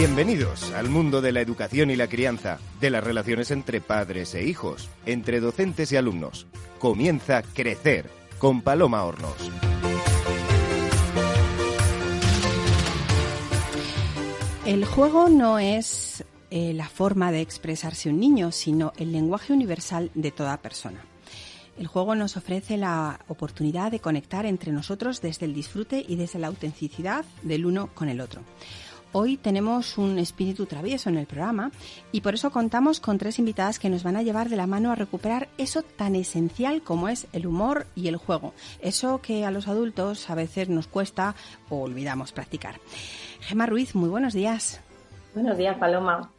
Bienvenidos al mundo de la educación y la crianza, de las relaciones entre padres e hijos, entre docentes y alumnos. Comienza Crecer con Paloma Hornos. El juego no es eh, la forma de expresarse un niño, sino el lenguaje universal de toda persona. El juego nos ofrece la oportunidad de conectar entre nosotros desde el disfrute y desde la autenticidad del uno con el otro. Hoy tenemos un espíritu travieso en el programa y por eso contamos con tres invitadas que nos van a llevar de la mano a recuperar eso tan esencial como es el humor y el juego. Eso que a los adultos a veces nos cuesta o olvidamos practicar. Gema Ruiz, muy buenos días. Buenos días, Paloma.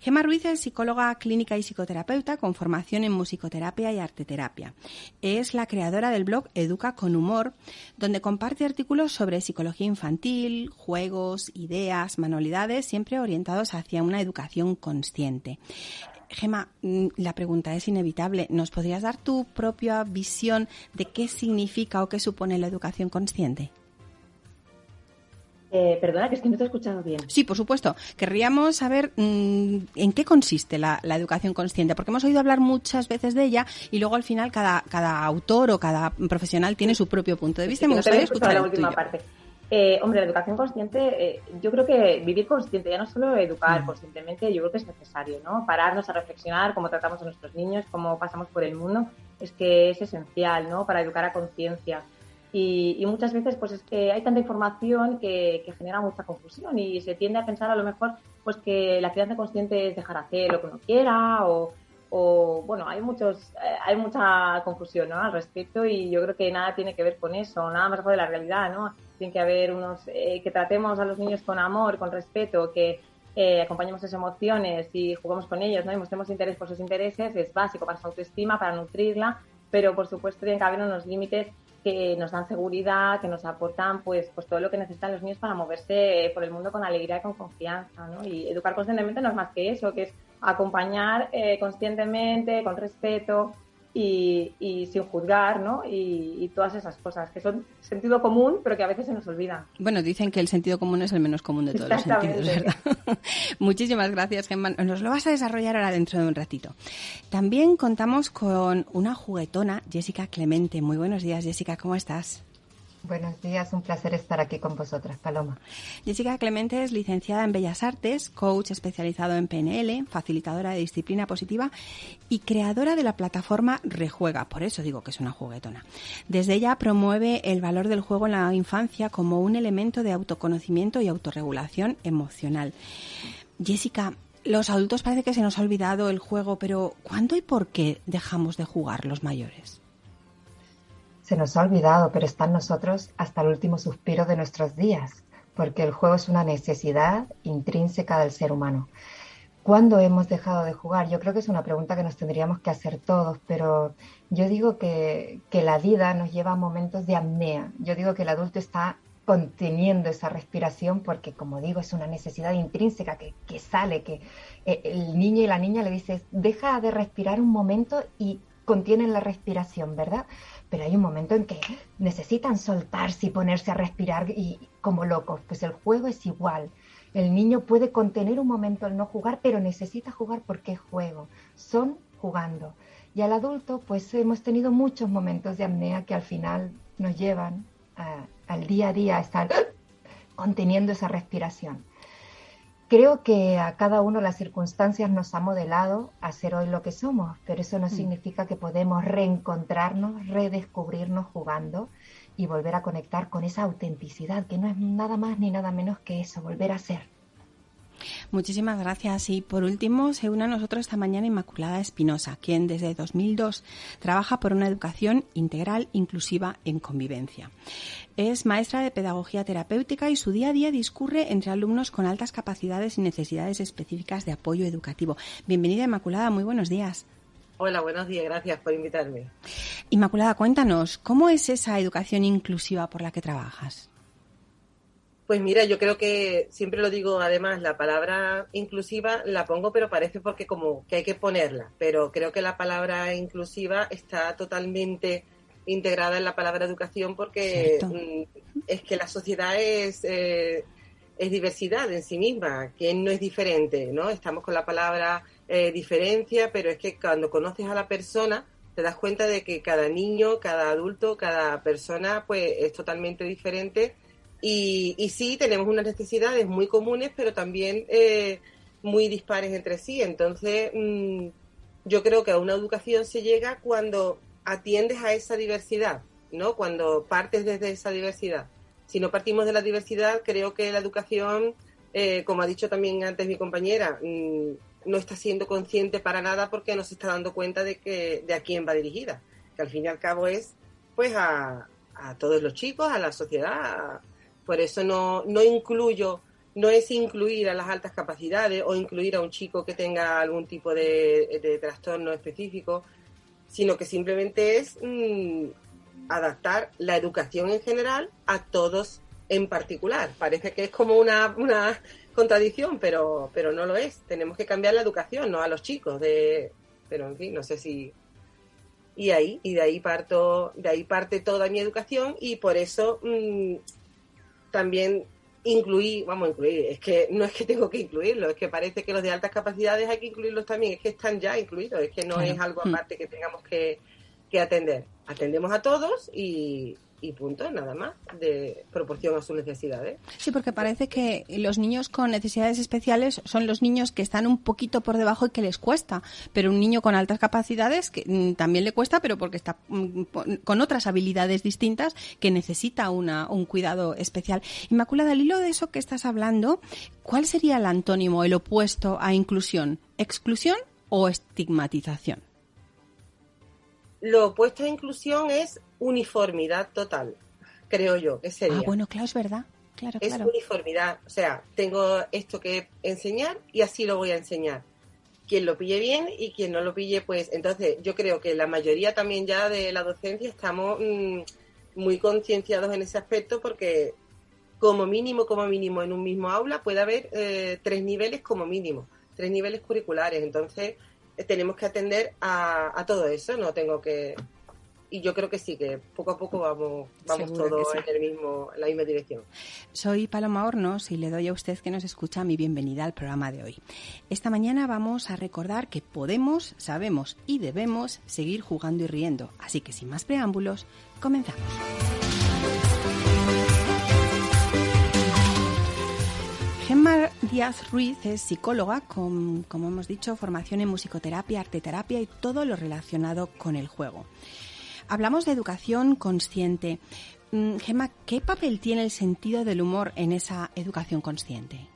Gemma Ruiz es psicóloga clínica y psicoterapeuta con formación en musicoterapia y arteterapia. Es la creadora del blog Educa con Humor, donde comparte artículos sobre psicología infantil, juegos, ideas, manualidades, siempre orientados hacia una educación consciente. Gema, mm, la pregunta es inevitable. ¿Nos podrías dar tu propia visión de qué significa o qué supone la educación consciente? Eh, perdona, que es que no te he escuchado bien. Sí, por supuesto. Querríamos saber mm, en qué consiste la, educación consciente, porque hemos oído hablar muchas veces de ella y luego al final cada, cada autor o cada profesional tiene su propio punto de vista. me gustaría escuchar la última parte. Eh, hombre, la educación consciente, eh, yo creo que vivir consciente, ya no solo educar mm. conscientemente, yo creo que es necesario, ¿no? Pararnos a reflexionar cómo tratamos a nuestros niños, cómo pasamos por el mundo, es que es esencial, ¿no? Para educar a conciencia. Y, muchas veces pues es que hay tanta información que, genera mucha confusión y se tiende a pensar a lo mejor pues que la crianza consciente es dejar hacer lo que uno quiera o, bueno, hay muchos, eh, hay mucha confusión al respecto y yo creo que nada tiene que ver con eso, nada más de la realidad, ¿no? Tiene que haber unos, eh, que tratemos a los niños con amor, con respeto, que eh, acompañemos sus emociones y juguemos con ellos, ¿no? Y mostremos interés por sus intereses, es básico para su autoestima, para nutrirla, pero por supuesto tiene que haber unos límites que nos dan seguridad, que nos aportan pues, pues todo lo que necesitan los niños para moverse por el mundo con alegría y con confianza. ¿no? Y educar conscientemente no es más que eso, que es acompañar eh, conscientemente, con respeto, y, sin juzgar, ¿no? Y, todas esas cosas que son sentido común, pero que a veces se nos olvidan. Bueno, dicen que el sentido común es el menos común de todos los sentidos, ¿verdad? Muchísimas gracias, Gemma. Nos lo vas a desarrollar ahora dentro de un ratito. También contamos con una juguetona, Jessica Clemente. Muy buenos días, Jessica, ¿cómo estás? Buenos días, un placer estar aquí con vosotras, Paloma. Jessica Clemente es licenciada en Bellas Artes, coach especializado en PNL, facilitadora de disciplina positiva y creadora de la plataforma Rejuega, por eso digo que es una juguetona. Desde ella promueve el valor del juego en la infancia como un elemento de autoconocimiento y autorregulación emocional. Jessica, los adultos parece que se nos ha olvidado el juego, pero ¿cuándo y por qué dejamos de jugar los mayores? Se nos ha olvidado, pero está en nosotros hasta el último suspiro de nuestros días, porque el juego es una necesidad intrínseca del ser humano. ¿Cuándo hemos dejado de jugar? Yo creo que es una pregunta que nos tendríamos que hacer todos, pero yo digo que, la vida nos lleva a momentos de apnea. Yo digo que el adulto está conteniendo esa respiración porque, como digo, es una necesidad intrínseca que, que sale, que eh, el niño y la niña le dices, deja de respirar un momento y contienen la respiración, ¿verdad? Pero hay un momento en que necesitan soltarse y ponerse a respirar y como locos. Pues el juego es igual. El niño puede contener un momento al no jugar, pero necesita jugar porque es juego. Son jugando. Y al adulto, pues hemos tenido muchos momentos de apnea que al final nos llevan al día a día a estar conteniendo esa respiración. Creo que a cada uno las circunstancias nos ha modelado a ser hoy lo que somos, pero eso no mm. significa que podemos reencontrarnos, redescubrirnos jugando y volver a conectar con esa autenticidad, que no es nada más ni nada menos que eso, volver a ser. Muchísimas gracias. Y por último, se une a nosotros esta mañana Inmaculada Espinosa, quien desde 2002 trabaja por una educación integral, inclusiva, en convivencia. Es maestra de pedagogía terapéutica y su día a día discurre entre alumnos con altas capacidades y necesidades específicas de apoyo educativo. Bienvenida, Inmaculada. Muy buenos días. Hola, buenos días. Gracias por invitarme. Inmaculada, cuéntanos, ¿cómo es esa educación inclusiva por la que trabajas? Pues mira, yo creo que siempre lo digo, además, la palabra inclusiva la pongo, pero parece porque como que hay que ponerla. Pero creo que la palabra inclusiva está totalmente integrada en la palabra educación porque mm, es que la sociedad es, eh, es diversidad en sí misma, que no es diferente, ¿no? Estamos con la palabra eh, diferencia, pero es que cuando conoces a la persona te das cuenta de que cada niño, cada adulto, cada persona, pues es totalmente diferente y, y sí tenemos unas necesidades muy comunes, pero también eh, muy dispares entre sí. Entonces, mm, yo creo que a una educación se llega cuando atiendes a esa diversidad, ¿no? Cuando partes desde esa diversidad si no partimos de la diversidad, creo que la educación, eh, como ha dicho también antes mi compañera, mm, no está siendo consciente para nada porque no se está dando cuenta de que de a quién va dirigida, que al fin y al cabo es pues a, todos los chicos, a la sociedad. Por eso no, no incluyo, no es incluir a las altas capacidades o incluir a un chico que tenga algún tipo de, trastorno específico, sino que simplemente es mm, adaptar la educación en general a todos en particular. Parece que es como una, una contradicción, pero, pero no lo es. Tenemos que cambiar la educación, no a los chicos. De, pero en fin, no sé si. Y ahí, y de ahí parto, de ahí parte toda mi educación, y por eso mm, también incluí, vamos a incluir, es que no es que tengo que incluirlo, es que parece que los de altas capacidades hay que incluirlos también, es que están ya incluidos, es que no es algo mm. aparte que tengamos que, que atender. Atendemos a todos y, y punto, nada más, de proporción a sus necesidades. Sí, porque parece que los niños con necesidades especiales son los niños que están un poquito por debajo y que les cuesta, pero un niño con altas capacidades que mm, también le cuesta, pero porque está mm, con otras habilidades distintas que necesita una, un cuidado especial. Inmaculada, al hilo de eso que estás hablando, ¿cuál sería el antónimo, el opuesto a inclusión? ¿Exclusión o estigmatización? Lo opuesto a inclusión es uniformidad total, creo yo, que sería. Ah, bueno, claro, es verdad. Claro, es uniformidad, o sea, tengo esto que enseñar y así lo voy a enseñar. Quien lo pille bien y quien no lo pille, pues entonces yo creo que la mayoría también ya de la docencia estamos mm, muy concienciados en ese aspecto porque como mínimo, como mínimo en un mismo aula puede haber eh, tres niveles como mínimo, tres niveles curriculares. Entonces, tenemos que atender a, todo eso, no tengo que... Y yo creo que sí, que poco a poco vamos, vamos todos en, el mismo, la misma dirección. Soy Paloma Hornos y le doy a usted que nos escucha mi bienvenida al programa de hoy. Esta mañana vamos a recordar que podemos, sabemos y debemos seguir jugando y riendo. Así que sin más preámbulos, comenzamos. Gemma Díaz Ruiz es psicóloga con, como hemos dicho, formación en musicoterapia, arteterapia y todo lo relacionado con el juego. Hablamos de educación consciente. Mm, Gemma, ¿qué papel tiene el sentido del humor en esa educación consciente?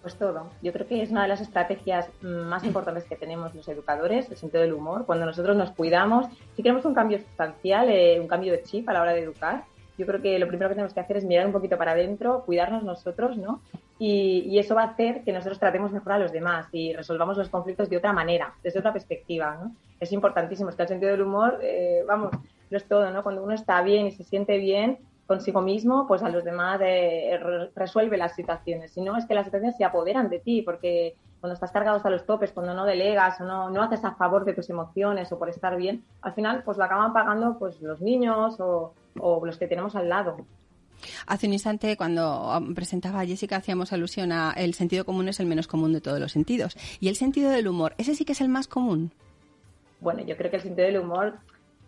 Pues todo. Yo creo que es una de las estrategias más importantes que tenemos los educadores, el sentido del humor. Cuando nosotros nos cuidamos, si queremos un cambio sustancial, eh, un cambio de chip a la hora de educar, yo creo que lo primero que tenemos que hacer es mirar un poquito para adentro, cuidarnos nosotros, ¿no? Y, eso va a hacer que nosotros tratemos mejor a los demás y resolvamos los conflictos de otra manera, desde otra perspectiva, ¿no? Es importantísimo, es que el sentido del humor, eh, vamos, no es todo, ¿no? Cuando uno está bien y se siente bien consigo mismo, pues a los demás eh, resuelve las situaciones. Si no, es que las situaciones se apoderan de ti, porque cuando estás cargado hasta los topes, cuando no delegas o no, no haces a favor de tus emociones o por estar bien, al final pues lo acaban pagando pues los niños o, o los que tenemos al lado. Hace un instante, cuando presentaba a Jessica, hacíamos alusión a el sentido común es el menos común de todos los sentidos. ¿Y el sentido del humor? ¿Ese sí que es el más común? Bueno, yo creo que el sentido del humor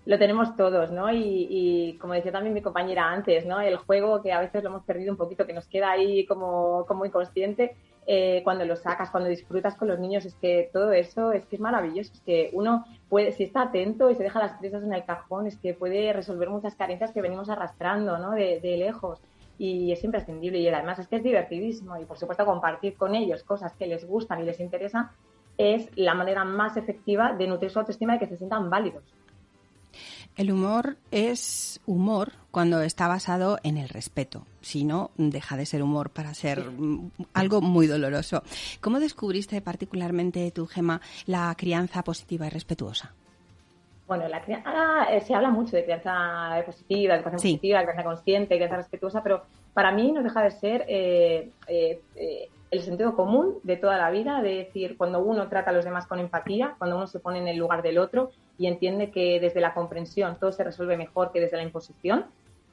lo tenemos todos, ¿no? Y, como decía también mi compañera antes, ¿no? El juego que a veces lo hemos perdido un poquito, que nos queda ahí como, como inconsciente, eh, cuando lo sacas, cuando disfrutas con los niños, es que todo eso es que es maravilloso, es que uno puede, si está atento y se deja las prisas en el cajón, es que puede resolver muchas carencias que venimos arrastrando, ¿no? De, lejos. Y es imprescindible. Y además es que es divertidísimo. Y por supuesto, compartir con ellos cosas que les gustan y les interesan es la manera más efectiva de nutrir su autoestima y que se sientan válidos. El humor es humor cuando está basado en el respeto. Si no, deja de ser humor para ser algo muy doloroso. ¿Cómo descubriste particularmente tu Gema la crianza positiva y respetuosa? Bueno, la crianza, eh, se habla mucho de crianza positiva, de educación positiva, de crianza consciente, de crianza respetuosa, pero para mí no deja de ser eh, eh, el sentido común de toda la vida, de decir, cuando uno trata a los demás con empatía, cuando uno se pone en el lugar del otro y entiende que desde la comprensión todo se resuelve mejor que desde la imposición,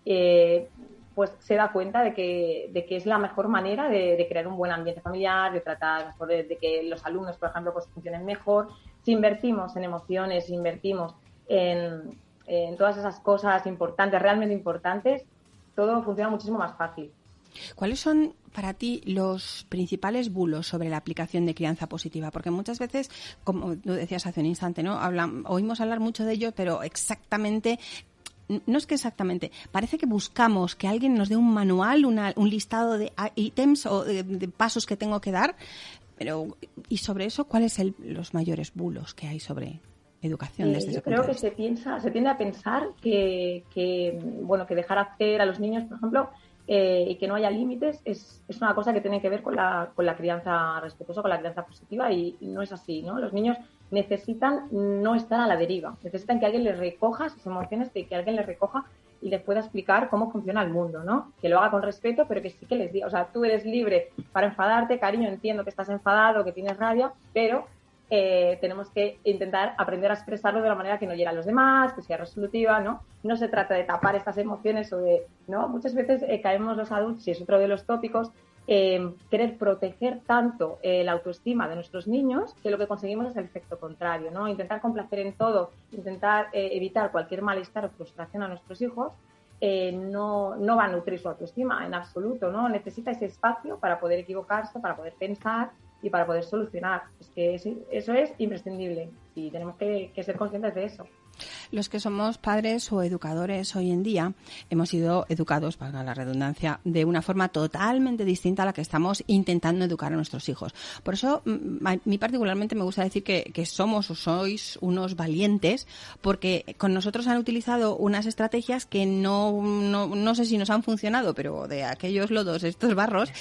eh, pues se da cuenta de que, de que es la mejor manera de, crear un buen ambiente familiar, de tratar mejor, de, que los alumnos, por ejemplo, pues funcionen mejor. Si invertimos en emociones, si invertimos en, en todas esas cosas importantes, realmente importantes, todo funciona muchísimo más fácil. ¿Cuáles son para ti los principales bulos sobre la aplicación de crianza positiva? Porque muchas veces, como tú decías hace un instante, ¿no? oímos hablar mucho de ello, pero exactamente no es que exactamente, parece que buscamos que alguien nos dé un manual, un listado de ítems o de, pasos que tengo que dar, pero y sobre eso, ¿cuáles son los mayores bulos que hay sobre educación desde eh, Yo creo que se piensa, se tiende a pensar que, que, bueno, que dejar hacer a los niños, por ejemplo, eh, y que no haya límites es, es, una cosa que tiene que ver con la, con la crianza respetuosa, con la crianza positiva y, no es así, ¿no? Los niños necesitan no estar a la deriva, necesitan que alguien les recoja sus emociones, que, que alguien les recoja y les pueda explicar cómo funciona el mundo, ¿no? Que lo haga con respeto, pero que sí que les diga, o sea, tú eres libre para enfadarte, cariño, entiendo que estás enfadado, que tienes rabia, pero eh, tenemos que intentar aprender a expresarlo de la manera que no llegue a los demás, que sea resolutiva, ¿no? No se trata de tapar estas emociones o de, ¿no? Muchas veces eh, caemos los adultos, y es otro de los tópicos, eh, querer proteger tanto la autoestima de nuestros niños que lo que conseguimos es el efecto contrario, ¿no? Intentar complacer en todo, intentar evitar cualquier malestar o frustración a nuestros hijos, no, no va a nutrir su autoestima en absoluto, ¿no? Necesita ese espacio para poder equivocarse, para poder pensar y para poder solucionar. Es que eso es imprescindible y tenemos que, que ser conscientes de eso. Los que somos padres o educadores hoy en día hemos sido educados, para la redundancia, de una forma totalmente distinta a la que estamos intentando educar a nuestros hijos. Por eso, mm, a mí particularmente me gusta decir que, somos o sois unos valientes, porque con nosotros han utilizado unas estrategias que no, no, sé si nos han funcionado, pero de aquellos lodos, estos barros,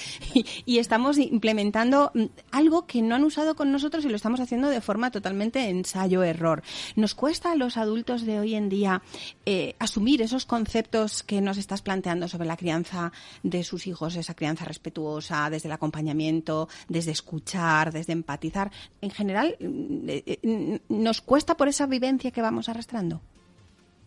y, estamos implementando mm, algo que no han usado con nosotros y lo estamos haciendo de forma totalmente ensayo-error. Nos cuesta a los adultos de hoy en día eh, asumir esos conceptos que nos estás planteando sobre la crianza de sus hijos, esa crianza respetuosa, desde el acompañamiento, desde escuchar, desde empatizar? En general, mm, eh, eh, ¿nos cuesta por esa vivencia que vamos arrastrando?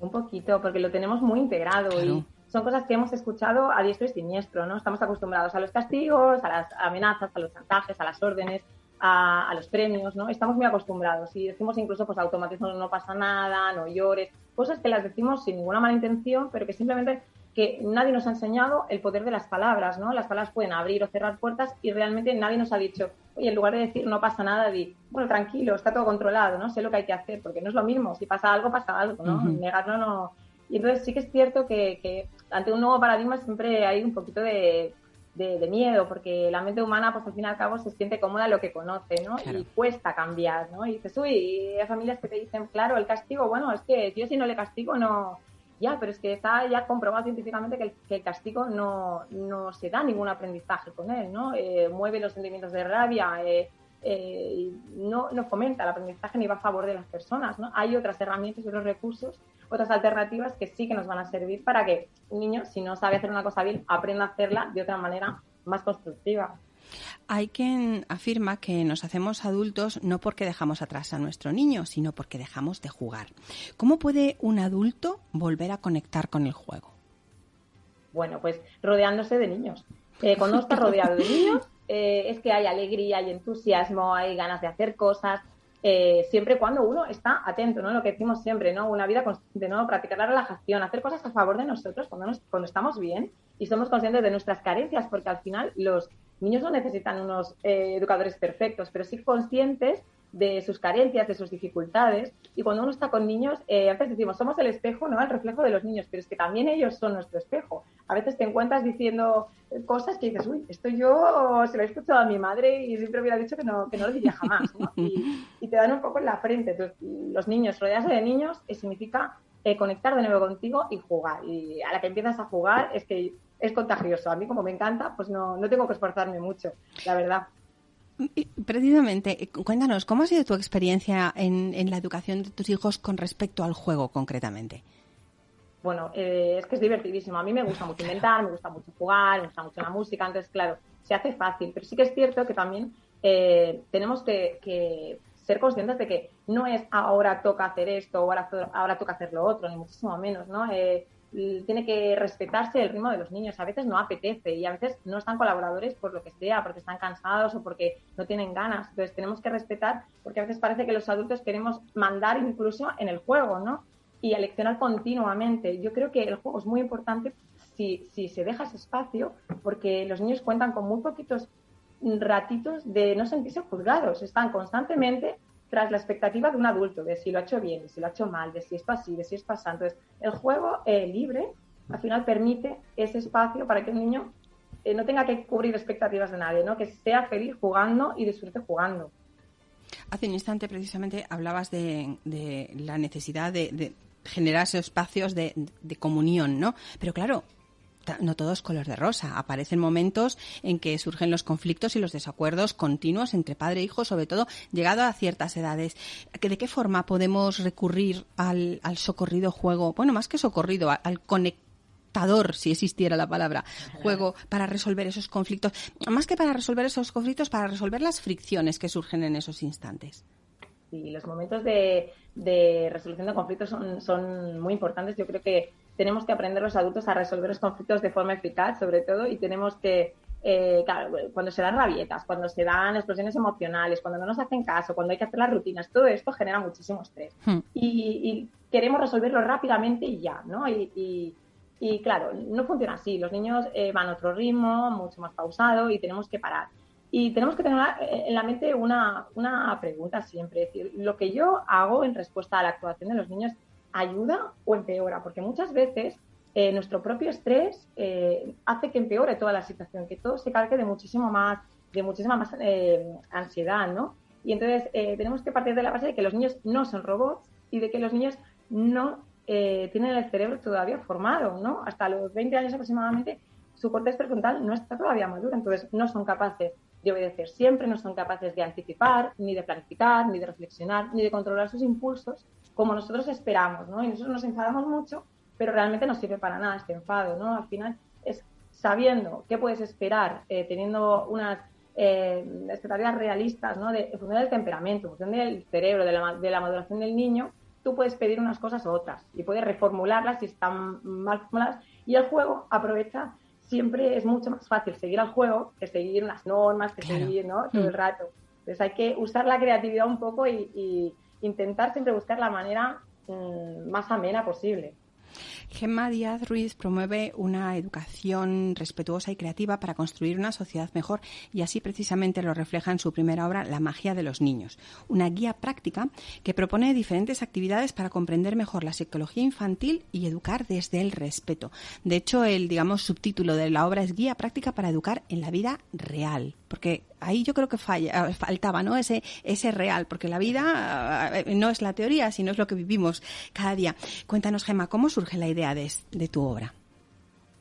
Un poquito, porque lo tenemos muy integrado y son cosas que hemos escuchado a diestro y siniestro, ¿no? Estamos acostumbrados a los castigos, a las amenazas, a los chantajes, a las órdenes, a, los premios, ¿no? Estamos muy acostumbrados y decimos incluso, pues automatismo no pasa nada, no llores, cosas que las decimos sin ninguna mala intención, pero que simplemente que nadie nos ha enseñado el poder de las palabras, ¿no? Las palabras pueden abrir o cerrar puertas y realmente nadie nos ha dicho, oye, en lugar de decir no pasa nada, di, bueno, tranquilo, está todo controlado, ¿no? Sé lo que hay que hacer, porque no es lo mismo, si pasa algo, pasa algo, ¿no? Negarlo no... Y entonces sí que es cierto que, que ante un nuevo paradigma siempre hay un poquito de de, miedo, porque la mente humana, pues al fin y al cabo, se siente cómoda en lo que conoce, ¿no? Y cuesta cambiar, ¿no? Y dices, uy, y hay familias que te dicen, claro, el castigo, bueno, es que yo si no le castigo, no. Ya, pero es que está ya comprobado científicamente que el, castigo no, no, se da ningún aprendizaje con él, ¿no? Eh, mueve los sentimientos de rabia, eh, eh, no, no fomenta el aprendizaje ni va a favor de las personas, ¿no? Hay otras herramientas y otros recursos otras alternativas que sí que nos van a servir para que un niño, si no sabe hacer una cosa bien, aprenda a hacerla de otra manera más constructiva. Hay quien afirma que nos hacemos adultos no porque dejamos atrás a nuestro niño, sino porque dejamos de jugar. ¿Cómo puede un adulto volver a conectar con el juego? Bueno, pues rodeándose de niños. Eh, cuando está rodeado de niños, eh, es que hay alegría, hay entusiasmo, hay ganas de hacer cosas, eh, siempre cuando uno está atento, ¿no? Lo que decimos siempre, ¿no? Una vida consciente, ¿no? Practicar la relajación, hacer cosas a favor de nosotros cuando, cuando estamos bien y somos conscientes de nuestras carencias, porque al final los niños no necesitan unos eh, educadores perfectos, pero sí conscientes de sus carencias, de sus dificultades. Y cuando uno está con niños, antes decimos, somos el espejo, ¿no? El reflejo de los niños, pero es que también ellos son nuestro espejo. A veces te encuentras diciendo cosas que dices, uy, esto yo se lo he escuchado a mi madre y siempre hubiera dicho que no, que no lo diría jamás, ¿no? Y, te dan un poco en la frente. Entonces, los niños, rodearse de niños, eh, significa eh, conectar de nuevo contigo y jugar. Y a la que empiezas a jugar es que es contagioso. A mí, como me encanta, pues no, no tengo que esforzarme mucho, la verdad. Precisamente, eh, cuéntanos, ¿cómo ha sido tu experiencia en, la educación de tus hijos con respecto al juego concretamente? Bueno, eh, es que es divertidísimo. A mí me gusta mucho inventar, me gusta mucho jugar, me gusta mucho la música, entonces, claro, se hace fácil. Pero sí que es cierto que también eh, tenemos que, ser conscientes de que no es ahora toca hacer esto o ahora, ahora toca hacer lo otro, ni muchísimo menos, ¿no? tiene que respetarse el ritmo de los niños. A veces no apetece y a veces no están colaboradores por lo que sea, porque están cansados o porque no tienen ganas. Entonces tenemos que respetar porque a veces parece que los adultos queremos mandar incluso en el juego, ¿no? Y aleccionar continuamente. Yo creo que el juego es muy importante si, si se deja ese espacio porque los niños cuentan con muy poquitos ratitos de no sentirse juzgados. Están constantemente tras la expectativa de un adulto, de si lo ha hecho bien, de si lo ha hecho mal, de si esto así, de si es pasando. Entonces, el juego eh, libre al final permite ese espacio para que el niño eh, no tenga que cubrir expectativas de nadie, ¿no? que sea feliz jugando y disfrute jugando. Hace un instante precisamente hablabas de, la necesidad de, generar esos espacios de, de, comunión, ¿no? Pero claro, no todo es color de rosa. Aparecen momentos en que surgen los conflictos y los desacuerdos continuos entre padre e hijo, sobre todo llegado a ciertas edades. ¿De qué forma podemos recurrir al, socorrido juego? Bueno, más que socorrido, al conectador, si existiera la palabra, juego para resolver esos conflictos. Más que para resolver esos conflictos, para resolver las fricciones que surgen en esos instantes. Sí, los momentos de, de resolución de conflictos son, son muy importantes. Yo creo que tenemos que aprender los adultos a resolver los conflictos de forma eficaz, sobre todo, y tenemos que, eh, claro, cuando se dan rabietas, cuando se dan explosiones emocionales, cuando no nos hacen caso, cuando hay que hacer las rutinas, todo esto genera muchísimo estrés. Hmm. Y, queremos resolverlo rápidamente y ya, ¿no? Y, y, claro, no funciona así. Los niños eh, van a otro ritmo, mucho más pausado, y tenemos que parar. Y tenemos que tener en la mente una, una pregunta siempre, es decir, lo que yo hago en respuesta a la actuación de los niños ayuda o empeora, porque muchas veces eh, nuestro propio estrés eh, hace que empeore toda la situación, que todo se cargue de muchísimo más, de muchísima más eh, ansiedad, ¿no? Y entonces tenemos que partir de la base de que los niños no son robots y de que los niños no tienen el cerebro todavía formado, ¿no? Hasta los 20 años aproximadamente su corteza prefrontal no está todavía madura, entonces no son capaces de obedecer siempre, no son capaces de anticipar, ni de planificar, ni de reflexionar, ni de controlar sus impulsos como nosotros esperamos, ¿no? Y nosotros nos enfadamos mucho, pero realmente no sirve para nada este enfado, ¿no? Al final es sabiendo qué puedes esperar, eh, teniendo unas eh, expectativas realistas, ¿no? De, en función del temperamento, en función del cerebro, de la, de la maduración del niño, tú puedes pedir unas cosas u otras y puedes reformularlas si están mal formuladas y el juego aprovecha siempre es mucho más fácil seguir al juego que seguir unas normas, que seguir ¿no? todo el mm. rato. Entonces hay que usar la creatividad un poco y intentar siempre buscar la manera mm, más amena posible. Gemma Díaz Ruiz promueve una educación respetuosa y creativa para construir una sociedad mejor y así precisamente lo refleja en su primera obra La magia de los niños, una guía práctica que propone diferentes actividades para comprender mejor la psicología infantil y educar desde el respeto. De hecho, el digamos subtítulo de la obra es Guía práctica para educar en la vida real, porque ahí yo creo que falla, faltaba, ¿no? Ese, ese real, porque la vida eh, no es la teoría, sino es lo que vivimos cada día. Cuéntanos, Gemma, ¿cómo surge la idea de, de tu obra?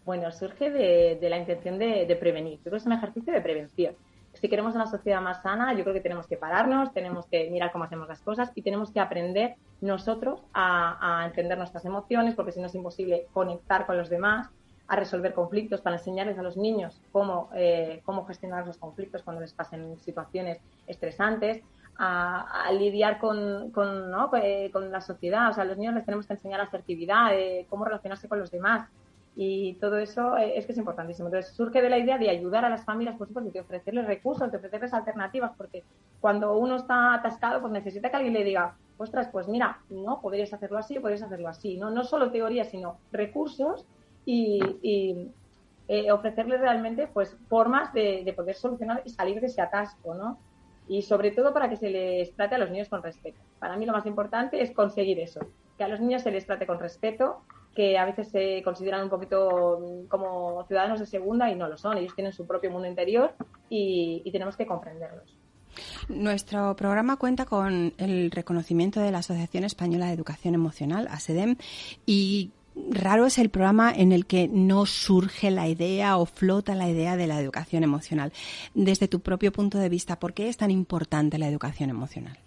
Bueno, surge de, de la intención de, de, prevenir. Yo creo que es un ejercicio de prevención. Si queremos una sociedad más sana, yo creo que tenemos que pararnos, tenemos que mirar cómo hacemos las cosas y tenemos que aprender nosotros a, a entender nuestras emociones, porque si no es imposible conectar con los demás a resolver conflictos, para enseñarles a los niños cómo, eh, cómo gestionar los conflictos cuando les pasen situaciones estresantes, a, lidiar con, con, ¿no? Eh, con, la sociedad. O sea, a los niños les tenemos que enseñar asertividad, eh, cómo relacionarse con los demás. Y todo eso es que es importantísimo. Entonces, surge de la idea de ayudar a las familias, por supuesto, de ofrecerles recursos, de ofrecerles alternativas, porque cuando uno está atascado, pues necesita que alguien le diga, ostras, pues mira, no, podrías hacerlo así, podrías hacerlo así. No, no solo teoría, sino recursos y, eh, ofrecerles realmente pues formas de, poder solucionar y salir de ese atasco, ¿no? Y sobre todo para que se les trate a los niños con respeto. Para mí lo más importante es conseguir eso, que a los niños se les trate con respeto, que a veces se consideran un poquito mm, como ciudadanos de segunda y no lo son. Ellos tienen su propio mundo interior y, y tenemos que comprenderlos. Nuestro programa cuenta con el reconocimiento de la Asociación Española de Educación Emocional, ASEDEM, y raro es el programa en el que no surge la idea o flota la idea de la educación emocional. Desde tu propio punto de vista, ¿por qué es tan importante la educación emocional?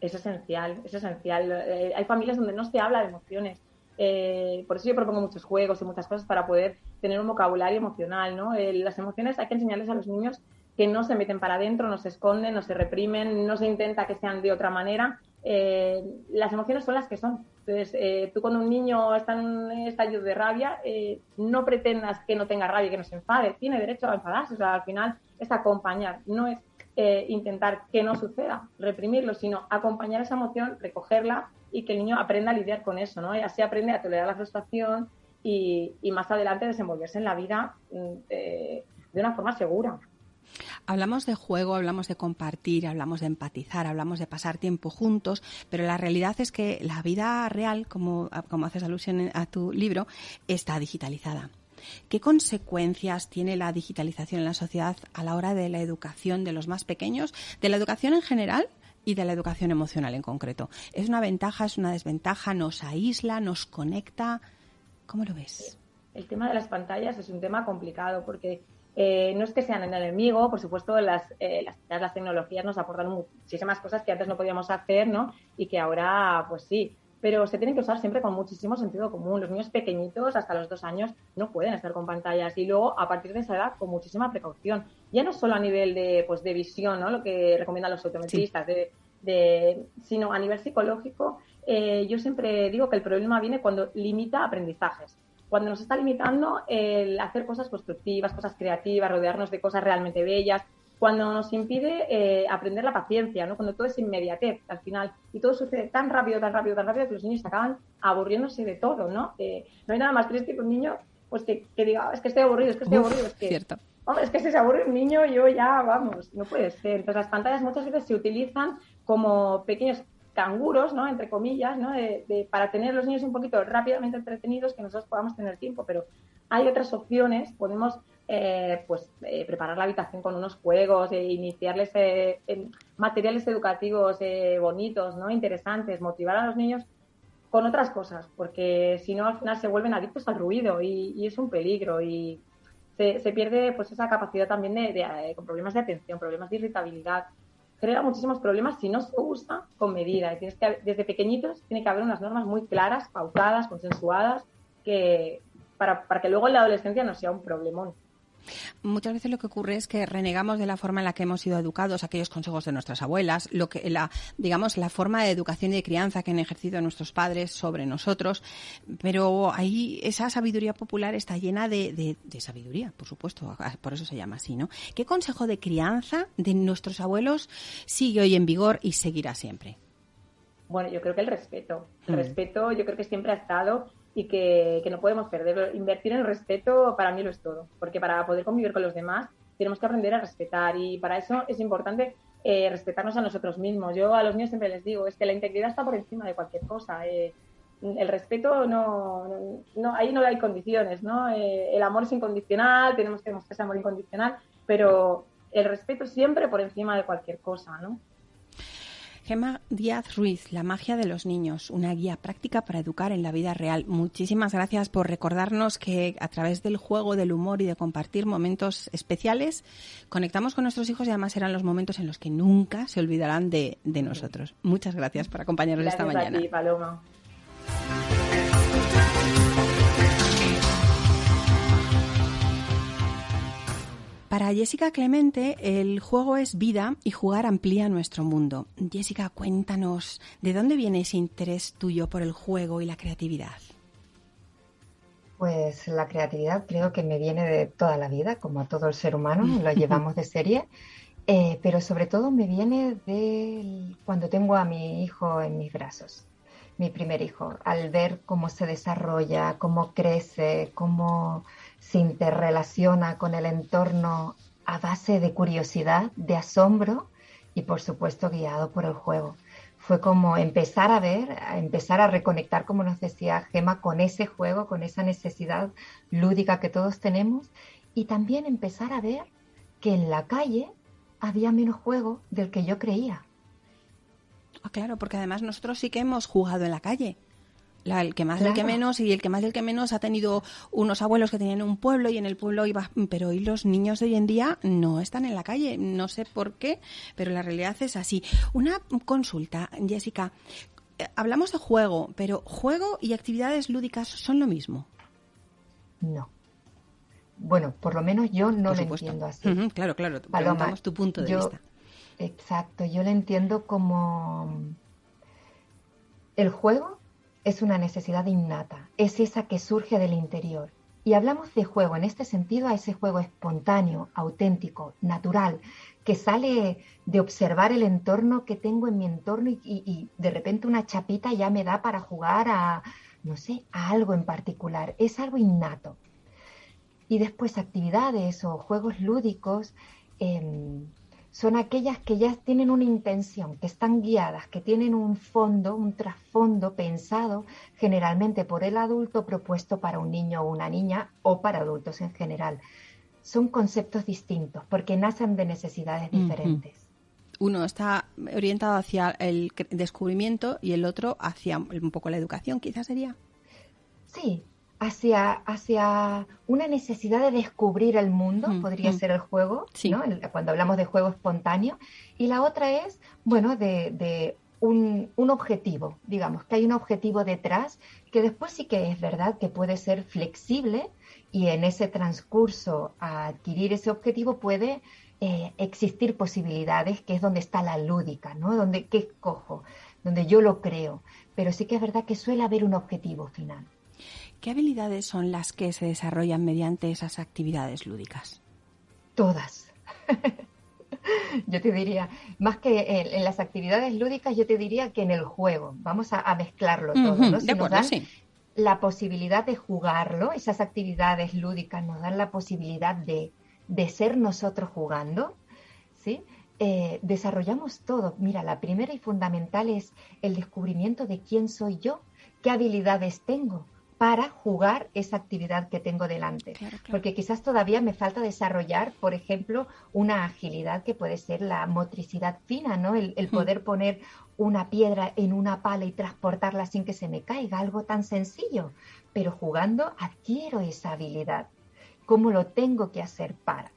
Es esencial, es esencial. Eh, hay familias donde no se habla de emociones. Eh, por eso yo propongo muchos juegos y muchas cosas para poder tener un vocabulario emocional. ¿no? Eh, las emociones hay que enseñarles a los niños que no se meten para adentro, no se esconden, no se reprimen, no se intenta que sean de otra manera. las emociones son las que son Entonces, eh, tú cuando un niño está en estadio de rabia, eh, no pretendas que no tenga rabia, que no se enfade. Tiene derecho a enfadarse. O sea, al final es acompañar, no es eh, intentar que no suceda, reprimirlo, sino acompañar esa emoción, recogerla y que el niño aprenda a lidiar con eso, ¿no? Y así aprende a tolerar la frustración y, más adelante desenvolverse en la vida mm, de una forma segura. Hablamos de juego, hablamos de compartir, hablamos de empatizar, hablamos de pasar tiempo juntos, pero la realidad es que la vida real, como, como haces alusión a tu libro, está digitalizada. ¿Qué consecuencias tiene la digitalización en la sociedad a la hora de la educación de los más pequeños, de la educación en general y de la educación emocional en concreto? ¿Es una ventaja, es una desventaja? ¿Nos aísla, nos conecta? ¿Cómo lo ves? El tema de las pantallas es un tema complicado porque eh, no es que sean el enemigo, por supuesto, las, eh, las, tecnologías nos aportan muchísimas cosas que antes no podíamos hacer, ¿no? Y que ahora, pues sí, pero se tienen que usar siempre con muchísimo sentido común. Los niños pequeñitos, hasta los dos años, no pueden estar con pantallas y luego, a partir de esa edad, con muchísima precaución. Ya no solo a nivel de, pues, de visión, ¿no? Lo que recomiendan los autometristas, de, sino a nivel psicológico. Eh, yo siempre digo que el problema viene cuando limita aprendizajes cuando nos está limitando el hacer cosas constructivas, cosas creativas, rodearnos de cosas realmente bellas, cuando nos impide eh, aprender la paciencia, ¿no? Cuando todo es inmediatez al final y todo sucede tan rápido, tan rápido, tan rápido que los niños acaban aburriéndose de todo, ¿no? Eh, no hay nada más triste que un niño pues que, diga, es que estoy aburrido, es que estoy aburrido, es que... Cierto. es que si se aburre un niño, yo ya, vamos, no puede ser. Entonces las pantallas muchas veces se utilizan como pequeños canguros, ¿no? Entre comillas, ¿no? De, para tener los niños un poquito rápidamente entretenidos, que nosotros podamos tener tiempo, pero hay otras opciones, podemos eh, pues eh, preparar la habitación con unos juegos, e iniciarles eh, materiales educativos bonitos, ¿no? Interesantes, motivar a los niños con otras cosas, porque si no al final se vuelven adictos al ruido y, es un peligro y se, pierde pues esa capacidad también de, con problemas de atención, problemas de irritabilidad, genera muchísimos problemas si no se usa con medida. Y tienes que, desde pequeñitos tiene que haber unas normas muy claras, pautadas, consensuadas, que, para, para que luego en la adolescencia no sea un problemón. Muchas veces lo que ocurre es que renegamos de la forma en la que hemos sido educados, aquellos consejos de nuestras abuelas, lo que la, digamos, la forma de educación y de crianza que han ejercido nuestros padres sobre nosotros, pero ahí esa sabiduría popular está llena de, de sabiduría, por supuesto, por eso se llama así, ¿no? ¿Qué consejo de crianza de nuestros abuelos sigue hoy en vigor y seguirá siempre? Bueno, yo creo que el respeto. El mm. respeto yo creo que siempre ha estado y que, no podemos perder. Invertir en el respeto para mí lo es todo, porque para poder convivir con los demás tenemos que aprender a respetar y para eso es importante eh, respetarnos a nosotros mismos. Yo a los niños siempre les digo, es que la integridad está por encima de cualquier cosa. Eh, el respeto no, no, ahí no hay condiciones, ¿no? Eh, el amor es incondicional, tenemos que demostrar ese amor incondicional, pero el respeto siempre por encima de cualquier cosa, ¿no? Gema Díaz Ruiz, La magia de los niños, una guía práctica para educar en la vida real. Muchísimas gracias por recordarnos que a través del juego, del humor y de compartir momentos especiales, conectamos con nuestros hijos y además serán los momentos en los que nunca se olvidarán de, nosotros. Muchas gracias por acompañarnos esta mañana. Paloma. Para Jessica Clemente, el juego es vida y jugar amplía nuestro mundo. Jessica, cuéntanos, ¿de dónde viene ese interés tuyo por el juego y la creatividad? Pues la creatividad creo que me viene de toda la vida, como a todo el ser humano, lo llevamos de serie, eh, pero sobre todo me viene de cuando tengo a mi hijo en mis brazos, mi primer hijo, al ver cómo se desarrolla, cómo crece, cómo se interrelaciona con el entorno a base de curiosidad, de asombro y por supuesto guiado por el juego. Fue como empezar a ver, empezar a reconectar, como nos decía Gema, con ese juego, con esa necesidad lúdica que todos tenemos y también empezar a ver que en la calle había menos juego del que yo creía. Ah, claro, porque además nosotros sí que hemos jugado en la calle el que más del que menos y el que más del que menos ha tenido unos abuelos que tenían un pueblo y en el pueblo iba pero hoy los niños de hoy en día no están en la calle no sé por qué pero la realidad es así. Una consulta Jessica. Eh, hablamos de juego pero juego y actividades lúdicas son lo mismo. No. Bueno por lo menos yo no lo entiendo así. Claro claro Paloma, tu punto de vista. Exacto yo lo entiendo como el juego es una necesidad innata, es esa que surge del interior. Y hablamos de juego en este sentido a ese juego espontáneo, auténtico, natural, que sale de observar el entorno que tengo en mi entorno y, de repente una chapita ya me da para jugar a, no sé, a algo en particular. Es algo innato. Y después actividades o juegos lúdicos em, son aquellas que ya tienen una intención, que están guiadas, que tienen un fondo, un trasfondo pensado generalmente por el adulto propuesto para un niño o una niña o para adultos en general. Son conceptos distintos porque nacen de necesidades diferentes. Uno está orientado hacia el descubrimiento y el otro hacia un poco la educación, quizás sería. Sí, hacia, hacia una necesidad de descubrir el mundo, mm, podría mm. ser el juego, cuando hablamos de juego espontáneo, y la otra es, bueno, de, un, un, objetivo, digamos, que hay un objetivo detrás, que después sí que es verdad que puede ser flexible y en ese transcurso a adquirir ese objetivo puede eh, existir posibilidades, que es donde está la lúdica, ¿no? Donde, ¿qué escojo? Donde yo lo creo. Pero sí que es verdad que suele haber un objetivo final. ¿Qué habilidades son las que se desarrollan mediante esas actividades lúdicas? Todas. yo te diría, más que en, las actividades lúdicas, yo te diría que en el juego. Vamos a, mezclarlo todo, ¿no? de acuerdo, sí. La posibilidad de jugarlo, esas actividades lúdicas nos dan la posibilidad de, ser nosotros jugando, ¿sí? Eh, desarrollamos todo. Mira, la primera y fundamental es el descubrimiento de quién soy yo, qué habilidades tengo, para jugar esa actividad que tengo delante. Porque quizás todavía me falta desarrollar, por ejemplo, una agilidad que puede ser la motricidad fina, ¿no? El, poder poner una piedra en una pala y transportarla sin que se me caiga, algo tan sencillo. Pero jugando adquiero esa habilidad. ¿Cómo lo tengo que hacer para?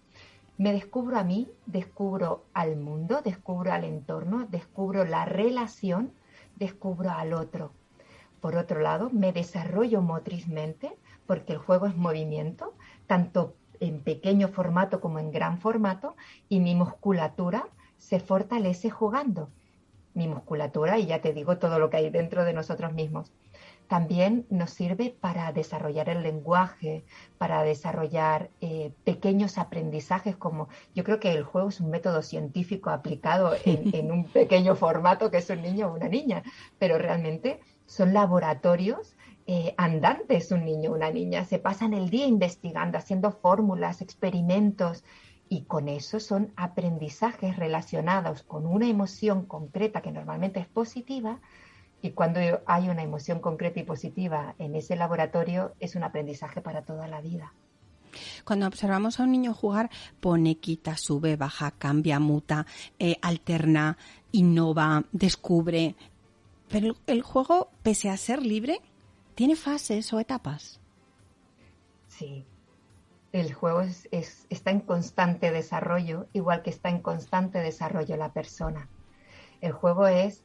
Me descubro a mí, descubro al mundo, descubro al entorno, descubro la relación, descubro al otro por otro lado, me desarrollo motrizmente porque el juego es movimiento, tanto en pequeño formato como en gran formato, y mi musculatura se fortalece jugando. Mi musculatura, y ya te digo todo lo que hay dentro de nosotros mismos. También nos sirve para desarrollar el lenguaje, para desarrollar eh, pequeños aprendizajes, como yo creo que el juego es un método científico aplicado en, en un pequeño formato que es un niño o una niña, pero realmente son laboratorios eh, andantes un niño una niña. Se pasan el día investigando, haciendo fórmulas, experimentos y con eso son aprendizajes relacionados con una emoción concreta que normalmente es positiva y cuando hay una emoción concreta y positiva en ese laboratorio es un aprendizaje para toda la vida. Cuando observamos a un niño jugar, pone, quita, sube, baja, cambia, muta, eh, alterna, innova, descubre, pero el juego, pese a ser libre, tiene fases o etapas. Sí, el juego es, está en constante desarrollo, igual que está en constante desarrollo la persona. El juego es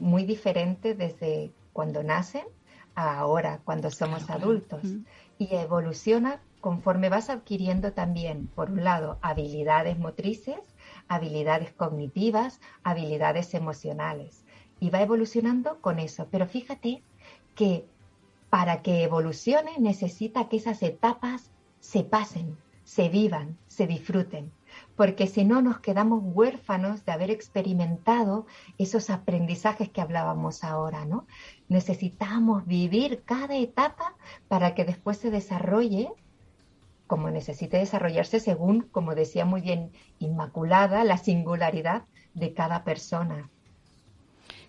muy diferente desde cuando nacen a ahora, cuando somos adultos, y evoluciona conforme vas adquiriendo también, por un lado, habilidades motrices, habilidades cognitivas, habilidades emocionales y va evolucionando con eso. Pero fíjate que para que evolucione necesita que esas etapas se pasen, se vivan, se disfruten, porque si no nos quedamos huérfanos de haber experimentado esos aprendizajes que hablábamos ahora, ¿no? Necesitamos vivir cada etapa para que después se desarrolle como necesite desarrollarse según, como decía muy bien Inmaculada, la singularidad de cada persona.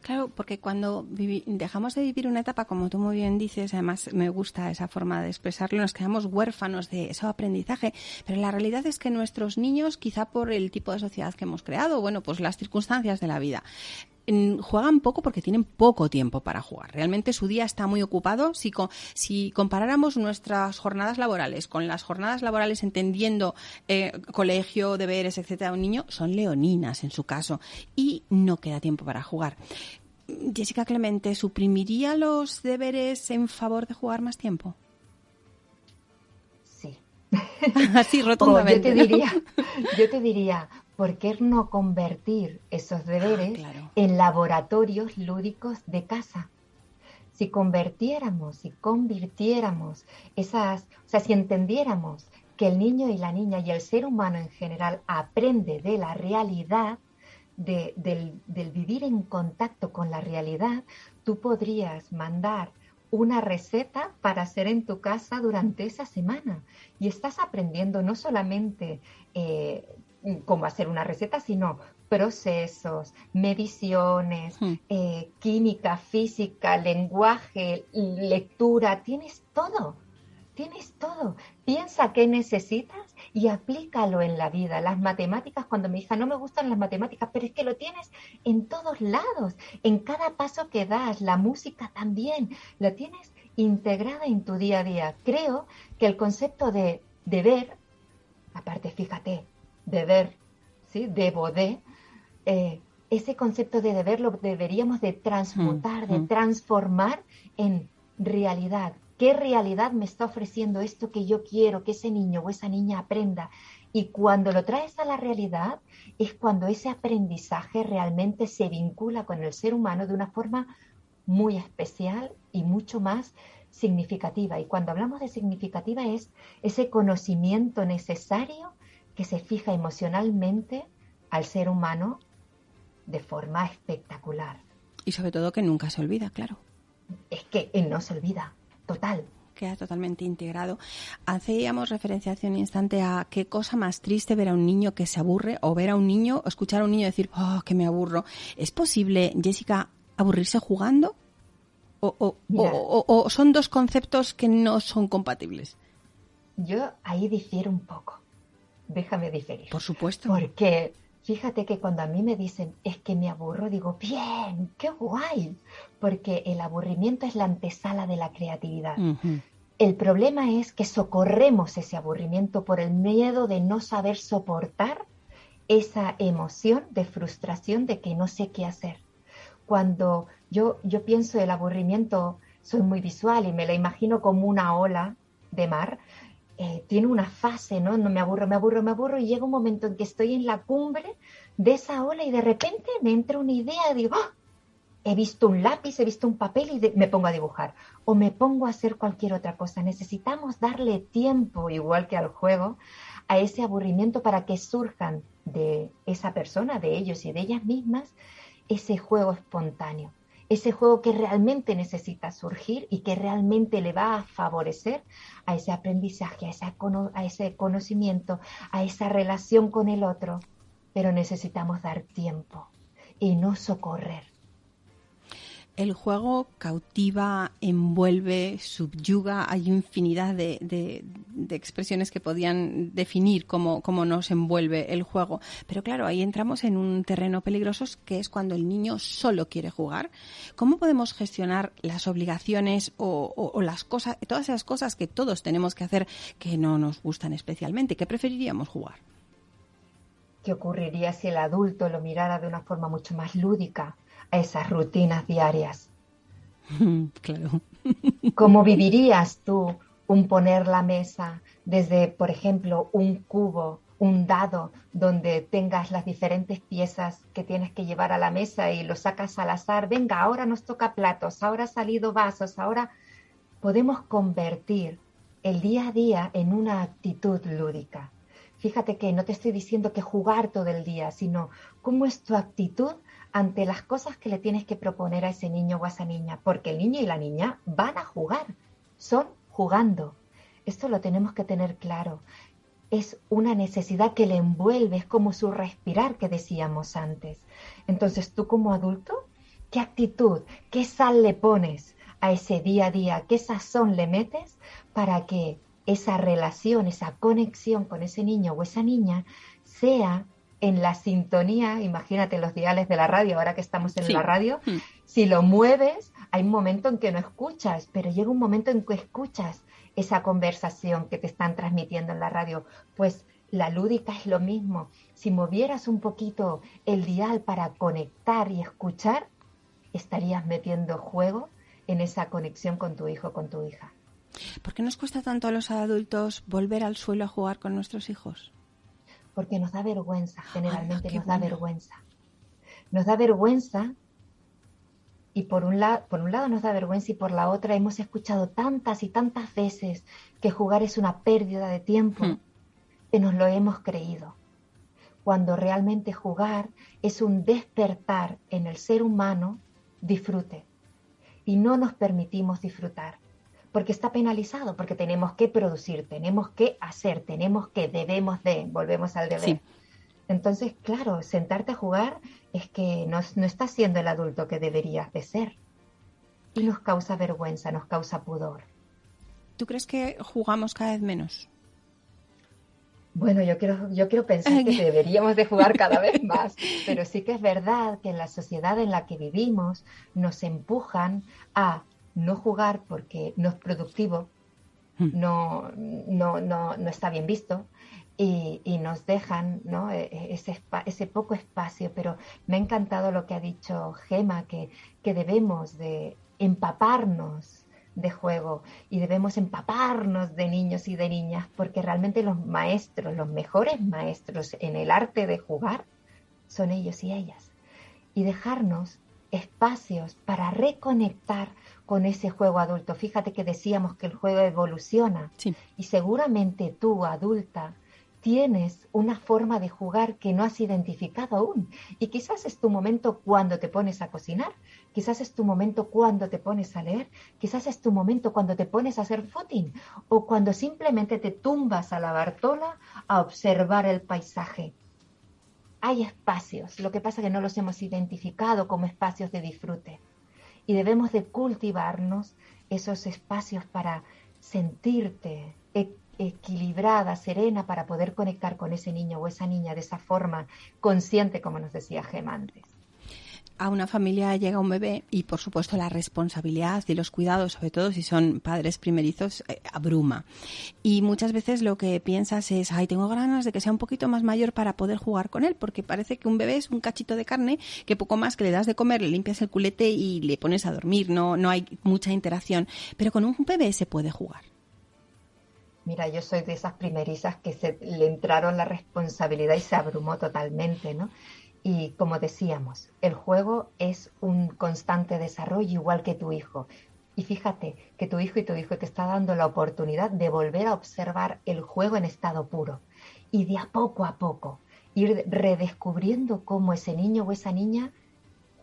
Claro, porque cuando dejamos de vivir una etapa, como tú muy bien dices, además me gusta esa forma de expresarlo, nos quedamos huérfanos de ese aprendizaje, pero la realidad es que nuestros niños, quizá por el tipo de sociedad que hemos creado, bueno, pues las circunstancias de la vida, juegan poco porque tienen poco tiempo para jugar. Realmente su día está muy ocupado. Si, si comparáramos nuestras jornadas laborales con las jornadas laborales entendiendo eh, colegio, deberes, etcétera, un niño, son leoninas en su caso y no queda tiempo para jugar. Jessica Clemente, ¿suprimiría los deberes en favor de jugar más tiempo? Sí. Así, rotundamente. yo, te diría, yo te diría, ¿por qué no convertir esos deberes ah, en laboratorios lúdicos de casa? si convertiéramos, si convirtiéramos esas, o sea, si entendiéramos que el niño y la niña y el ser humano en general aprende de la realidad, del, del vivir en contacto con la realidad, tú podrías mandar una receta para hacer en tu casa durante esa semana. Y estás aprendiendo no solamente eh, cómo hacer una receta, sino procesos, mediciones, hmm. eh, química, física, lenguaje, lectura, tienes todo. Tienes todo. Piensa qué necesitas y aplícalo en la vida. Las matemáticas, cuando me hija no me gustan las matemáticas, pero es que lo tienes en todos lados, en cada paso que das. La música también, la tienes integrada en tu día a día. Creo que el concepto de deber, aparte, fíjate, deber, ¿sí? Debo de, eh, ese concepto de deber lo deberíamos de transmutar, de mm, mm. transformar en realidad ¿Qué realidad me está ofreciendo esto que yo quiero que ese niño o esa niña aprenda? Y cuando lo traes a la realidad es cuando ese aprendizaje realmente se vincula con el ser humano de una forma muy especial y mucho más significativa. Y cuando hablamos de significativa es ese conocimiento necesario que se fija emocionalmente al ser humano de forma espectacular. Y sobre todo que nunca se olvida, claro. Es que no se olvida total queda totalmente integrado. Hacíamos referencia hace un instante a qué cosa más triste ver a un niño que se aburre o ver a un niño o escuchar a un niño decir, oh, que me aburro. ¿Es posible, Jessica, aburrirse jugando? O, o, son dos conceptos que no son compatibles? Yo ahí difiero un poco. Déjame diferir. Por supuesto. Porque Fíjate que cuando a mí me dicen es que me aburro, digo, bien, qué guay, porque el aburrimiento es la antesala de la creatividad. El problema es que socorremos ese aburrimiento por el miedo de no saber soportar esa emoción de frustración de que no sé qué hacer. Cuando yo, yo pienso el aburrimiento, soy muy visual y me la imagino como una ola de mar, eh, tiene una fase, ¿no? No me aburro, me aburro, me aburro y llega un momento en que estoy en la cumbre de esa ola y de repente me entra una idea, digo, ¡Ah! he visto un lápiz, he visto un papel y me pongo a dibujar o me pongo a hacer cualquier otra cosa. Necesitamos darle tiempo, igual que al juego, a ese aburrimiento para que surjan de esa persona, de ellos y de ellas mismas, ese juego espontáneo ese juego que realmente necesita surgir y que realmente le va a favorecer a ese aprendizaje, a, a ese conocimiento, a esa relación con el otro. Pero necesitamos dar tiempo y no socorrer el juego cautiva, envuelve, subyuga. Hay infinidad de, expresiones que podían definir cómo, nos envuelve el juego. Pero claro, ahí entramos en un terreno peligroso que es cuando el niño solo quiere jugar. ¿Cómo podemos gestionar las obligaciones o, las cosas, todas esas cosas que todos tenemos que hacer que no nos gustan especialmente? ¿Qué preferiríamos jugar? ¿Qué ocurriría si el adulto lo mirara de una forma mucho más lúdica? Esas rutinas diarias. Claro. ¿Cómo vivirías tú un poner la mesa desde, por ejemplo, un cubo, un dado, donde tengas las diferentes piezas que tienes que llevar a la mesa y lo sacas al azar? Venga, ahora nos toca platos, ahora ha salido vasos, ahora podemos convertir el día a día en una actitud lúdica. Fíjate que no te estoy diciendo que jugar todo el día, sino cómo es tu actitud ante las cosas que le tienes que proponer a ese niño o a esa niña, porque el niño y la niña van a jugar, son jugando. Esto lo tenemos que tener claro. Es una necesidad que le envuelve, es como su respirar que decíamos antes. Entonces tú como adulto, ¿qué actitud, qué sal le pones a ese día a día, qué sazón le metes para que esa relación, esa conexión con ese niño o esa niña sea en la sintonía, imagínate los diales de la radio, ahora que estamos en la radio, hmm. si lo mueves, hay un momento en que no escuchas, pero llega un momento en que escuchas esa conversación que te están transmitiendo en la radio. Pues la lúdica es lo mismo. Si movieras un poquito el dial para conectar y escuchar, estarías metiendo juego en esa conexión con tu hijo, con tu hija. ¿Por qué nos cuesta tanto a los adultos volver al suelo a jugar con nuestros hijos? Porque nos da vergüenza, generalmente nos da vergüenza. Nos da vergüenza y por un, lado, por un lado nos da vergüenza y por la otra hemos escuchado tantas y tantas veces que jugar es una pérdida de tiempo hmm. que nos lo hemos creído. Cuando realmente jugar es un despertar en el ser humano disfrute. Y no nos permitimos disfrutar porque está penalizado, porque tenemos que producir, tenemos que hacer, tenemos que, debemos de, volvemos al deber. Entonces, claro, sentarte a jugar es que no, no estás siendo el adulto que deberías de ser. Y nos causa vergüenza, nos causa pudor. ¿Tú crees que jugamos cada vez menos? Bueno, yo quiero, yo quiero pensar que deberíamos de jugar cada vez más, pero sí que es verdad que en la sociedad en la que vivimos nos empujan a no jugar porque no es productivo, hmm. no, no, no, no está bien visto, y, nos dejan ¿no? E, e, ese, ese, poco espacio, pero me ha encantado lo que ha dicho Gema, que, que debemos de empaparnos de juego y debemos empaparnos de niños y de niñas, porque realmente los maestros, los mejores maestros en el arte de jugar, son ellos y ellas. Y dejarnos espacios para reconectar con ese juego adulto. Fíjate que decíamos que el juego evoluciona y seguramente tú, adulta, tienes una forma de jugar que no has identificado aún. Y quizás es tu momento cuando te pones a cocinar, quizás es tu momento cuando te pones a leer, quizás es tu momento cuando te pones a hacer footing o cuando simplemente te tumbas a la bartola a observar el paisaje. Hay espacios, lo que pasa es que no los hemos identificado como espacios de disfrute. Y debemos de cultivarnos esos espacios para sentirte, equilibrada, serena, para poder conectar con ese niño o esa niña de esa forma consciente, como nos decía Gemma antes a una familia llega un bebé y por supuesto la responsabilidad y los cuidados, sobre todo si son padres primerizos, eh, abruma. Y muchas veces lo que piensas es, ay, tengo ganas de que sea un poquito más mayor para poder jugar con él, porque parece que un bebé es un cachito de carne que poco más que le das de comer, le limpias el culete y le pones a dormir, no, no hay mucha interacción. Pero con un bebé se puede jugar. Mira, yo soy de esas primerizas que se le entraron la responsabilidad y se abrumó totalmente, ¿no? Y como decíamos, el juego es un constante desarrollo igual que tu hijo. Y fíjate que tu hijo y tu hijo te está dando la oportunidad de volver a observar el juego en estado puro. Y de a poco a poco ir redescubriendo cómo ese niño o esa niña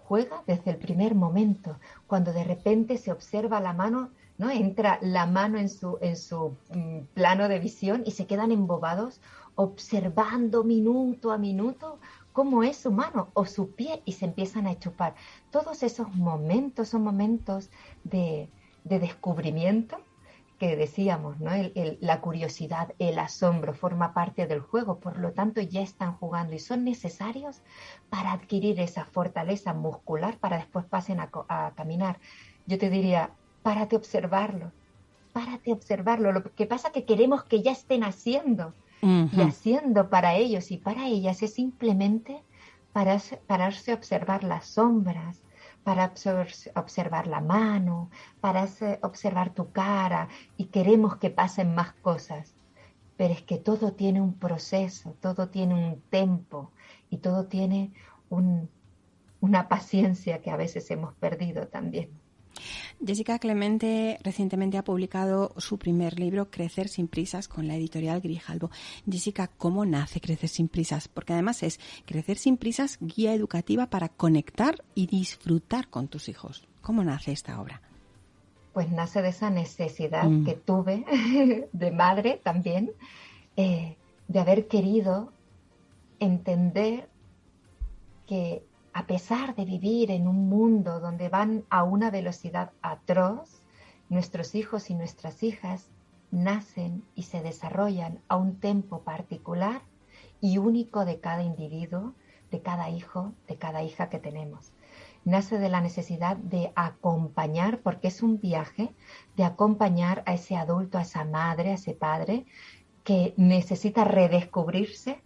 juega desde el primer momento, cuando de repente se observa la mano ¿no? Entra la mano en su, en su mm, plano de visión y se quedan embobados observando minuto a minuto cómo es su mano o su pie y se empiezan a chupar. Todos esos momentos son momentos de, descubrimiento que decíamos, ¿no? la curiosidad, el asombro forma parte del juego, por lo tanto ya están jugando y son necesarios para adquirir esa fortaleza muscular para después pasen a, a caminar. Yo te diría, párate a observarlo, párate a observarlo. Lo que pasa es que queremos que ya estén haciendo y haciendo para ellos y para ellas es simplemente pararse, pararse a observar las sombras, para observar la mano, para observar tu cara y queremos que pasen más cosas. Pero es que todo tiene un proceso, todo tiene un tempo y todo tiene una paciencia que a veces hemos perdido también. Jessica Clemente recientemente ha publicado su primer libro, Crecer sin prisas, con la editorial Grijalbo. Jessica, ¿cómo nace Crecer sin prisas? Porque además es Crecer sin prisas, guía educativa para conectar y disfrutar con tus hijos. ¿Cómo nace esta obra? Pues nace de esa necesidad mm. que tuve de madre también, eh, de haber querido entender que a pesar de vivir en un mundo donde van a una velocidad atroz, nuestros hijos y nuestras hijas nacen y se desarrollan a un tiempo particular y único de cada individuo, de cada hijo, de cada hija que tenemos. Nace de la necesidad de acompañar, porque es un viaje, de acompañar a ese adulto, a esa madre, a ese padre, que necesita redescubrirse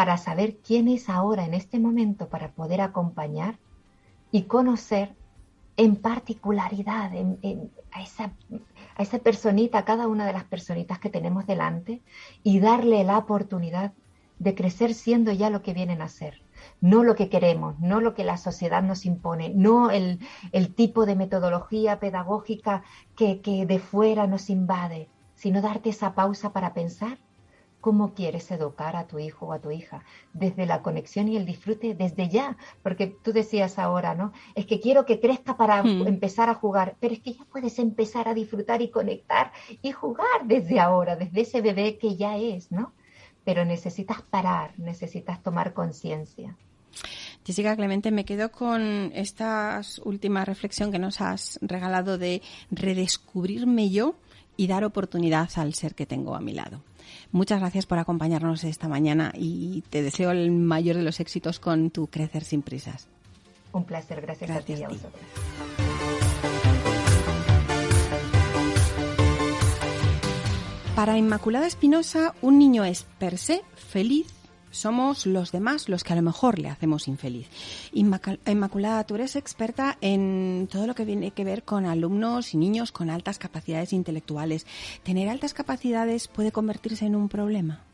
para saber quién es ahora en este momento para poder acompañar y conocer en particularidad a, esa, personita, a cada una de las personitas que tenemos delante y darle la oportunidad de crecer siendo ya lo que vienen a ser. no lo que queremos, no lo que la sociedad nos impone, no el, tipo de metodología pedagógica que, que de fuera nos invade, sino darte esa pausa para pensar cómo quieres educar a tu hijo o a tu hija, desde la conexión y el disfrute desde ya, porque tú decías ahora, ¿no? Es que quiero que crezca para hmm. empezar a jugar, pero es que ya puedes empezar a disfrutar y conectar y jugar desde ahora, desde ese bebé que ya es, ¿no? Pero necesitas parar, necesitas tomar conciencia. Jessica Clemente, me quedo con esta última reflexión que nos has regalado de redescubrirme yo y dar oportunidad al ser que tengo a mi lado. Muchas gracias por acompañarnos esta mañana y te deseo el mayor de los éxitos con tu Crecer sin prisas. Un placer, gracias, a ti y a vosotros. Para Inmaculada Espinosa, un niño es per se feliz somos los demás los que a lo mejor le hacemos infeliz. Inmaculada, tú eres experta en todo lo que tiene que ver con alumnos y niños con altas capacidades intelectuales. ¿Tener altas capacidades puede convertirse en un problema?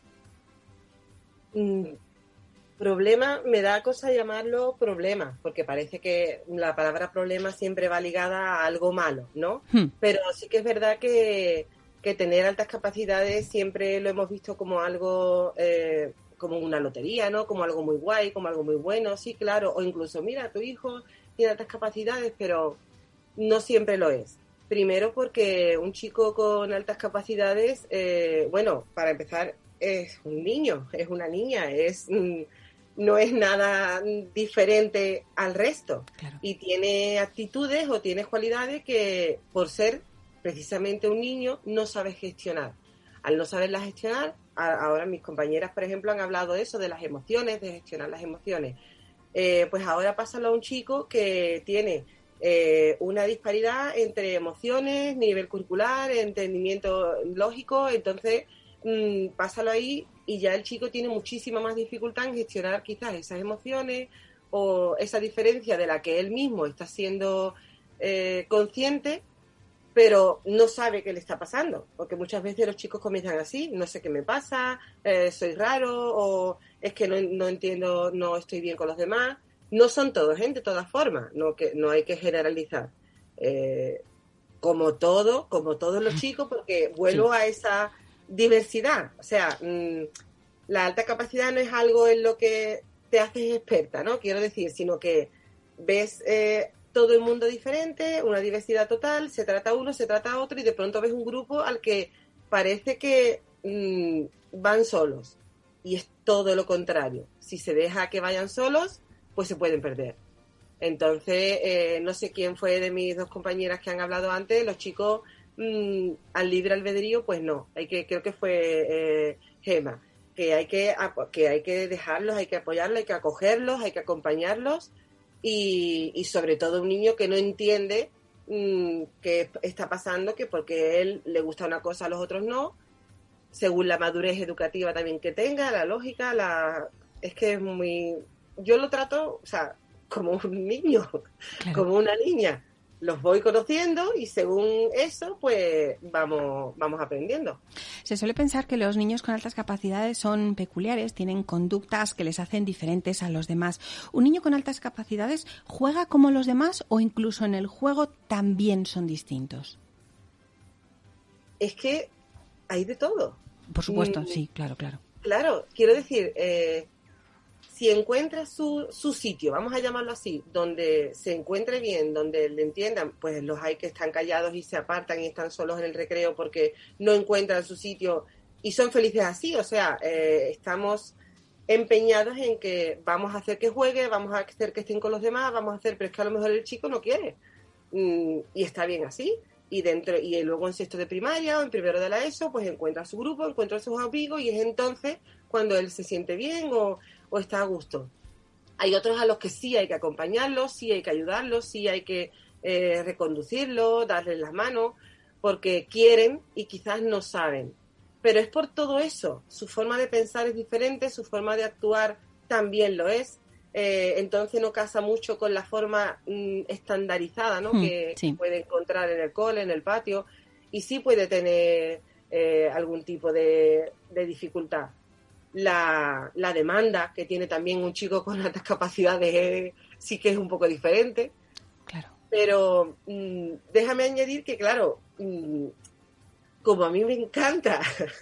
Mm, problema, me da cosa llamarlo problema, porque parece que la palabra problema siempre va ligada a algo malo, ¿no? Hmm. Pero sí que es verdad que, tener altas capacidades siempre lo hemos visto como algo eh, como una lotería, ¿no? Como algo muy guay, como algo muy bueno, sí, claro. O incluso, mira, tu hijo tiene altas capacidades, pero no siempre lo es. Primero porque un chico con altas capacidades, eh, bueno, para empezar, es un niño, es una niña, es mm, no es nada diferente al resto. Y tiene actitudes o tiene cualidades que, por ser precisamente un niño, no sabe gestionar. Al no saberlas gestionar, ahora mis compañeras, por ejemplo, han hablado de eso, de las emociones, de gestionar las emociones. Eh, pues ahora pásalo a un chico que tiene eh, una disparidad entre emociones, nivel curricular, entendimiento lógico, entonces mm, pásalo ahí y ya el chico tiene muchísima más dificultad en gestionar quizás esas emociones o esa diferencia de la que él mismo está siendo eh, consciente pero no sabe qué le está pasando, porque muchas veces los chicos comienzan así, no sé qué me pasa, eh, soy raro o es que no, entiendo, no estoy bien con los demás. No son todos, gente, ¿eh? de todas formas, no, que, no hay que generalizar. Eh, como todo, como todos los chicos, porque vuelvo a esa diversidad. O sea, mm, la alta capacidad no es algo en lo que te haces experta, ¿no? Quiero decir, sino que ves todo el mundo diferente, una diversidad total, se trata uno, se trata otro y de pronto ves un grupo al que parece que mm, van solos y es todo lo contrario. Si se deja que vayan solos, pues se pueden perder. Entonces, eh, no sé quién fue de mis dos compañeras que han hablado antes, los chicos mm, al libre albedrío, pues no. Hay que, creo que fue eh, Gema, que hay que, que hay que dejarlos, hay que apoyarlos, hay que acogerlos, hay que acompañarlos y, sobre todo un niño que no entiende mm, qué está pasando, que porque él le gusta una cosa a los otros no, según la madurez educativa también que tenga, la lógica, la es que es muy yo lo trato, o sea, como un niño, como una niña los voy conociendo y según eso, pues vamos, vamos aprendiendo. Se suele pensar que los niños con altas capacidades son peculiares, tienen conductas que les hacen diferentes a los demás. ¿Un niño con altas capacidades juega como los demás o incluso en el juego también son distintos? Es que hay de todo. Por supuesto, mm, sí, claro, claro. Claro, quiero decir, eh, si encuentra su, su sitio, vamos a llamarlo así, donde se encuentre bien, donde le entiendan, pues los hay que están callados y se apartan y están solos en el recreo porque no encuentran su sitio y son felices así. O sea, eh, estamos empeñados en que vamos a hacer que juegue, vamos a hacer que estén con los demás, vamos a hacer, pero es que a lo mejor el chico no quiere. Mm, y está bien así. Y dentro, y luego en sexto de primaria o en primero de la ESO, pues encuentra su grupo, encuentra a sus amigos y es entonces cuando él se siente bien o o está a gusto. Hay otros a los que sí hay que acompañarlos, sí hay que ayudarlos, sí hay que eh, reconducirlos, darles las manos, porque quieren y quizás no saben. Pero es por todo eso. Su forma de pensar es diferente, su forma de actuar también lo es. Eh, entonces no casa mucho con la forma mm, estandarizada ¿no? Hmm, que puede encontrar en el cole, en el patio, y sí puede tener eh, algún tipo de dificultad. la, la, demanda que tiene también un chico con altas capacidades sí que es un poco diferente. Claro. Pero mm, déjame añadir que, claro, mm, como a mí me encanta,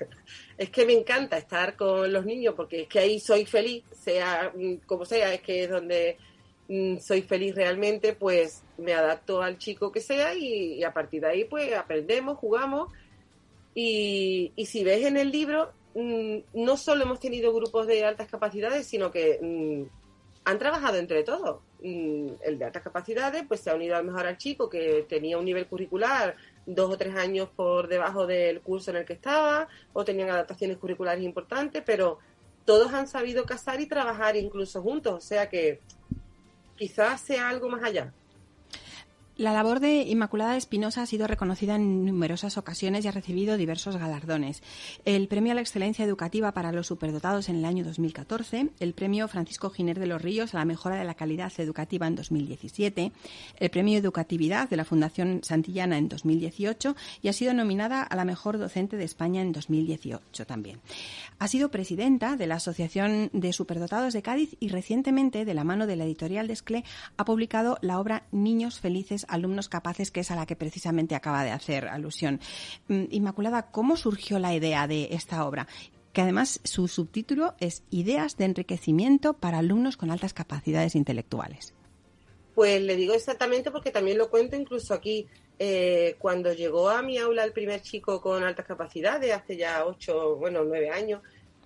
es que me encanta estar con los niños porque es que ahí soy feliz, sea mm, como sea, es que es donde soy feliz realmente, pues me adapto al chico que sea y, a partir de ahí pues aprendemos, jugamos y, y si ves en el libro, no solo hemos tenido grupos de altas capacidades, sino que han trabajado entre todos. El de altas capacidades, pues se ha unido a mejor al chico que tenía un nivel curricular dos o tres años por debajo del curso en el que estaba, o tenían adaptaciones curriculares importantes, pero todos han sabido casar y trabajar incluso juntos, o sea que quizás sea algo más allá. La labor de Inmaculada Espinosa ha sido reconocida en numerosas ocasiones y ha recibido diversos galardones. El Premio a la Excelencia Educativa para los Superdotados en el año 2014, el Premio Francisco Giner de los Ríos a la Mejora de la Calidad Educativa en 2017, el Premio Educatividad de la Fundación Santillana en 2018 y ha sido nominada a la Mejor Docente de España en 2018 también. Ha sido presidenta de la Asociación de Superdotados de Cádiz y recientemente, de la mano de la editorial Desclé, ha publicado la obra Niños Felices alumnos capaces, que es a la que precisamente acaba de hacer alusión. Mm, Inmaculada, ¿cómo surgió la idea de esta obra? que además su subtítulo es Ideas de enriquecimiento para alumnos con altas capacidades intelectuales. Pues le digo exactamente porque también lo cuento incluso aquí. Eh, cuando llegó a mi aula el primer chico con altas capacidades, hace ya ocho, bueno, nueve años,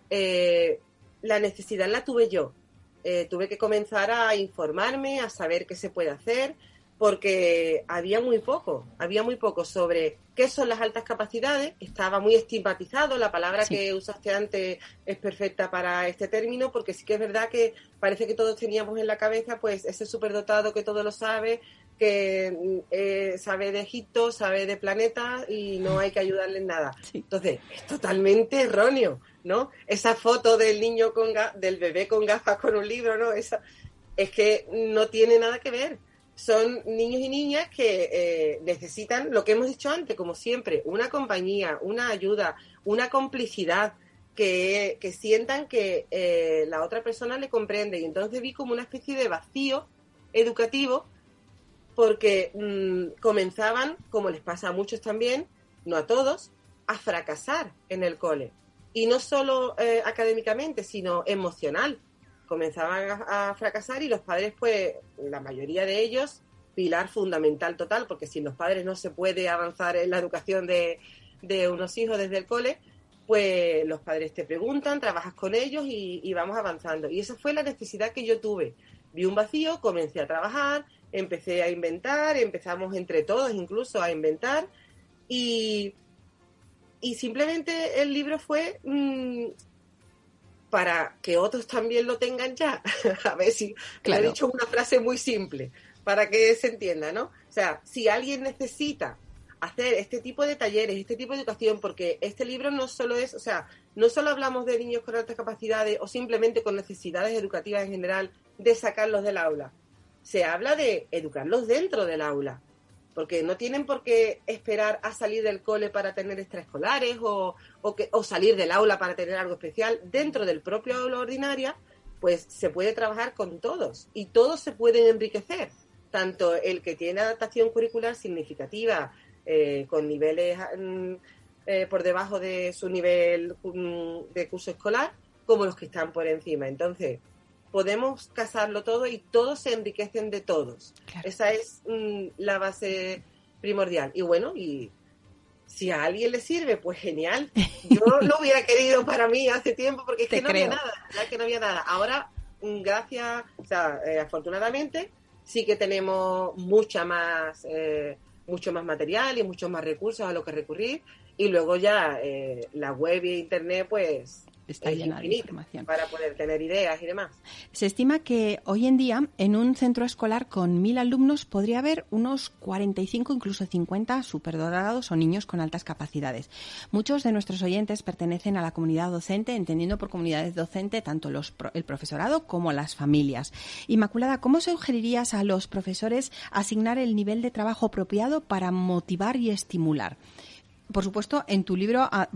eh, la necesidad la tuve yo. Eh, tuve que comenzar a informarme, a saber qué se puede hacer, porque había muy poco, había muy poco sobre qué son las altas capacidades, estaba muy estigmatizado, la palabra que usaste antes es perfecta para este término, porque sí que es verdad que parece que todos teníamos en la cabeza pues ese superdotado que todo lo sabe, que mm, eh, sabe de Egipto, sabe de planetas y no hay que ayudarle en nada. Entonces, es totalmente erróneo, ¿no? Esa foto del niño con del bebé con gafas con un libro, ¿no? Esa, es que no tiene nada que ver son niños y niñas que eh, necesitan lo que hemos dicho antes, como siempre, una compañía, una ayuda, una complicidad, que, sientan que eh, la otra persona le comprende. Y entonces vi como una especie de vacío educativo porque mm, comenzaban, como les pasa a muchos también, no a todos, a fracasar en el cole. Y no solo eh, académicamente, sino emocional comenzaban a, fracasar y los padres, pues, la mayoría de ellos, pilar fundamental total, porque sin los padres no se puede avanzar en la educación de, unos hijos desde el cole, pues los padres te preguntan, trabajas con ellos y, vamos avanzando. Y esa fue la necesidad que yo tuve. Vi un vacío, comencé a trabajar, empecé a inventar, empezamos entre todos incluso a inventar y, y simplemente el libro fue mm, para que otros también lo tengan ya. a ver si he dicho una frase muy simple para que se entienda, ¿no? O sea, si alguien necesita hacer este tipo de talleres, este tipo de educación, porque este libro no solo es, o sea, no solo hablamos de niños con altas capacidades o simplemente con necesidades educativas en general, de sacarlos del aula. Se habla de educarlos dentro del aula porque no tienen por qué esperar a salir del cole para tener extraescolares o, que, o salir del aula para tener algo especial. Dentro del propio aula ordinaria, pues se puede trabajar con todos y todos se pueden enriquecer. Tanto el que tiene adaptación curricular significativa, eh, con niveles mm, eh, por debajo de su nivel mm, de curso escolar, como los que están por encima. Entonces, podemos casarlo todo y todos se enriquecen de todos. Esa es mm, la base primordial. Y bueno, y si a alguien le sirve, pues genial. Yo lo hubiera querido para mí hace tiempo porque es que no había nada, ya que no había nada. Ahora, mm, gracias, o sea, eh, afortunadamente, sí que tenemos mucha más, eh, mucho más material y muchos más recursos a lo que recurrir. Y luego ya eh, la web y internet, pues está llena de información. Para poder tener ideas y demás. Se estima que hoy en día en un centro escolar con mil alumnos podría haber unos 45, incluso 50 superdotados o niños con altas capacidades. Muchos de nuestros oyentes pertenecen a la comunidad docente, entendiendo por comunidades docente tanto los, el profesorado como las familias. Inmaculada, ¿cómo sugerirías a los profesores asignar el nivel de trabajo apropiado para motivar y estimular? Por supuesto, en tu libro ah,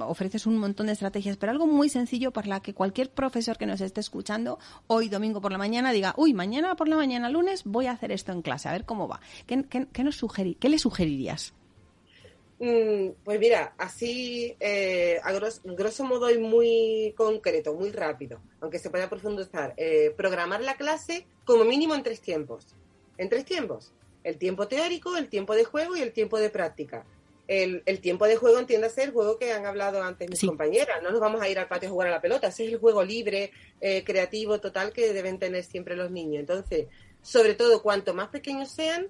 ofreces un montón de estrategias, pero algo muy sencillo para la que cualquier profesor que nos esté escuchando hoy domingo por la mañana diga, uy, mañana por la mañana lunes voy a hacer esto en clase, a ver cómo va. ¿Qué, nos le sugerirías? Mm, pues mira, así eh, a grosso, modo y muy concreto, muy rápido, aunque se pueda profundizar, eh, programar la clase como mínimo en tres tiempos. En tres tiempos. El tiempo teórico, el tiempo de juego y el tiempo de práctica. El, tiempo de juego entiende ser el juego que han hablado antes mis compañeras. No nos vamos a ir al patio a jugar a la pelota. Ese es el juego libre, eh, creativo, total que deben tener siempre los niños. Entonces, sobre todo, cuanto más pequeños sean,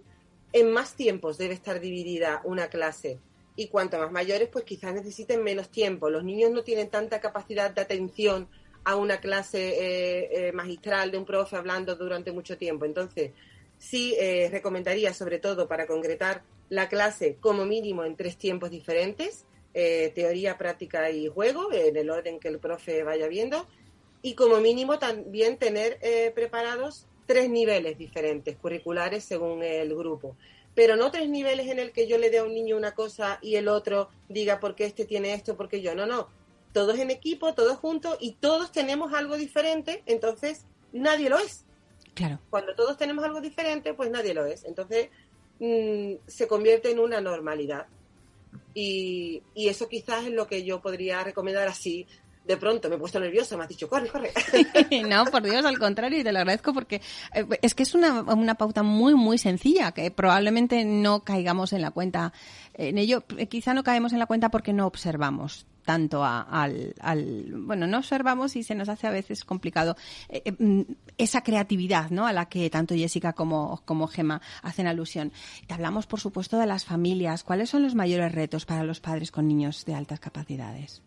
en más tiempos debe estar dividida una clase y cuanto más mayores, pues quizás necesiten menos tiempo. Los niños no tienen tanta capacidad de atención a una clase eh, eh, magistral de un profe hablando durante mucho tiempo. Entonces, sí recomendaría, sobre todo para concretar la clase como mínimo en tres tiempos diferentes, teoría, práctica y juego, en el orden que el profe vaya viendo, y como mínimo también tener preparados tres niveles diferentes, curriculares según el grupo pero no tres niveles en el que yo le dé a un niño una cosa y el otro diga por qué este tiene esto, porque yo. No, no. Todos en equipo, todos juntos y todos tenemos algo diferente, entonces nadie lo es. Claro. Cuando todos tenemos algo diferente, pues nadie lo es. Entonces mm, se convierte en una normalidad. Y, y, eso quizás es lo que yo podría recomendar así de pronto me he puesto nerviosa, me has dicho, corre, corre. no, por Dios, al contrario, y te lo agradezco porque eh, es que es una, una pauta muy, muy sencilla, que probablemente no caigamos en la cuenta en ello. Eh, quizá no caemos en la cuenta porque no observamos tanto al, bueno no observamos y se nos hace a veces complicado eh, mm, esa creatividad no a la que tanto Jessica como como Gema hacen alusión. Te hablamos por supuesto de las familias. Cuáles son los mayores retos para los padres con niños de altas capacidades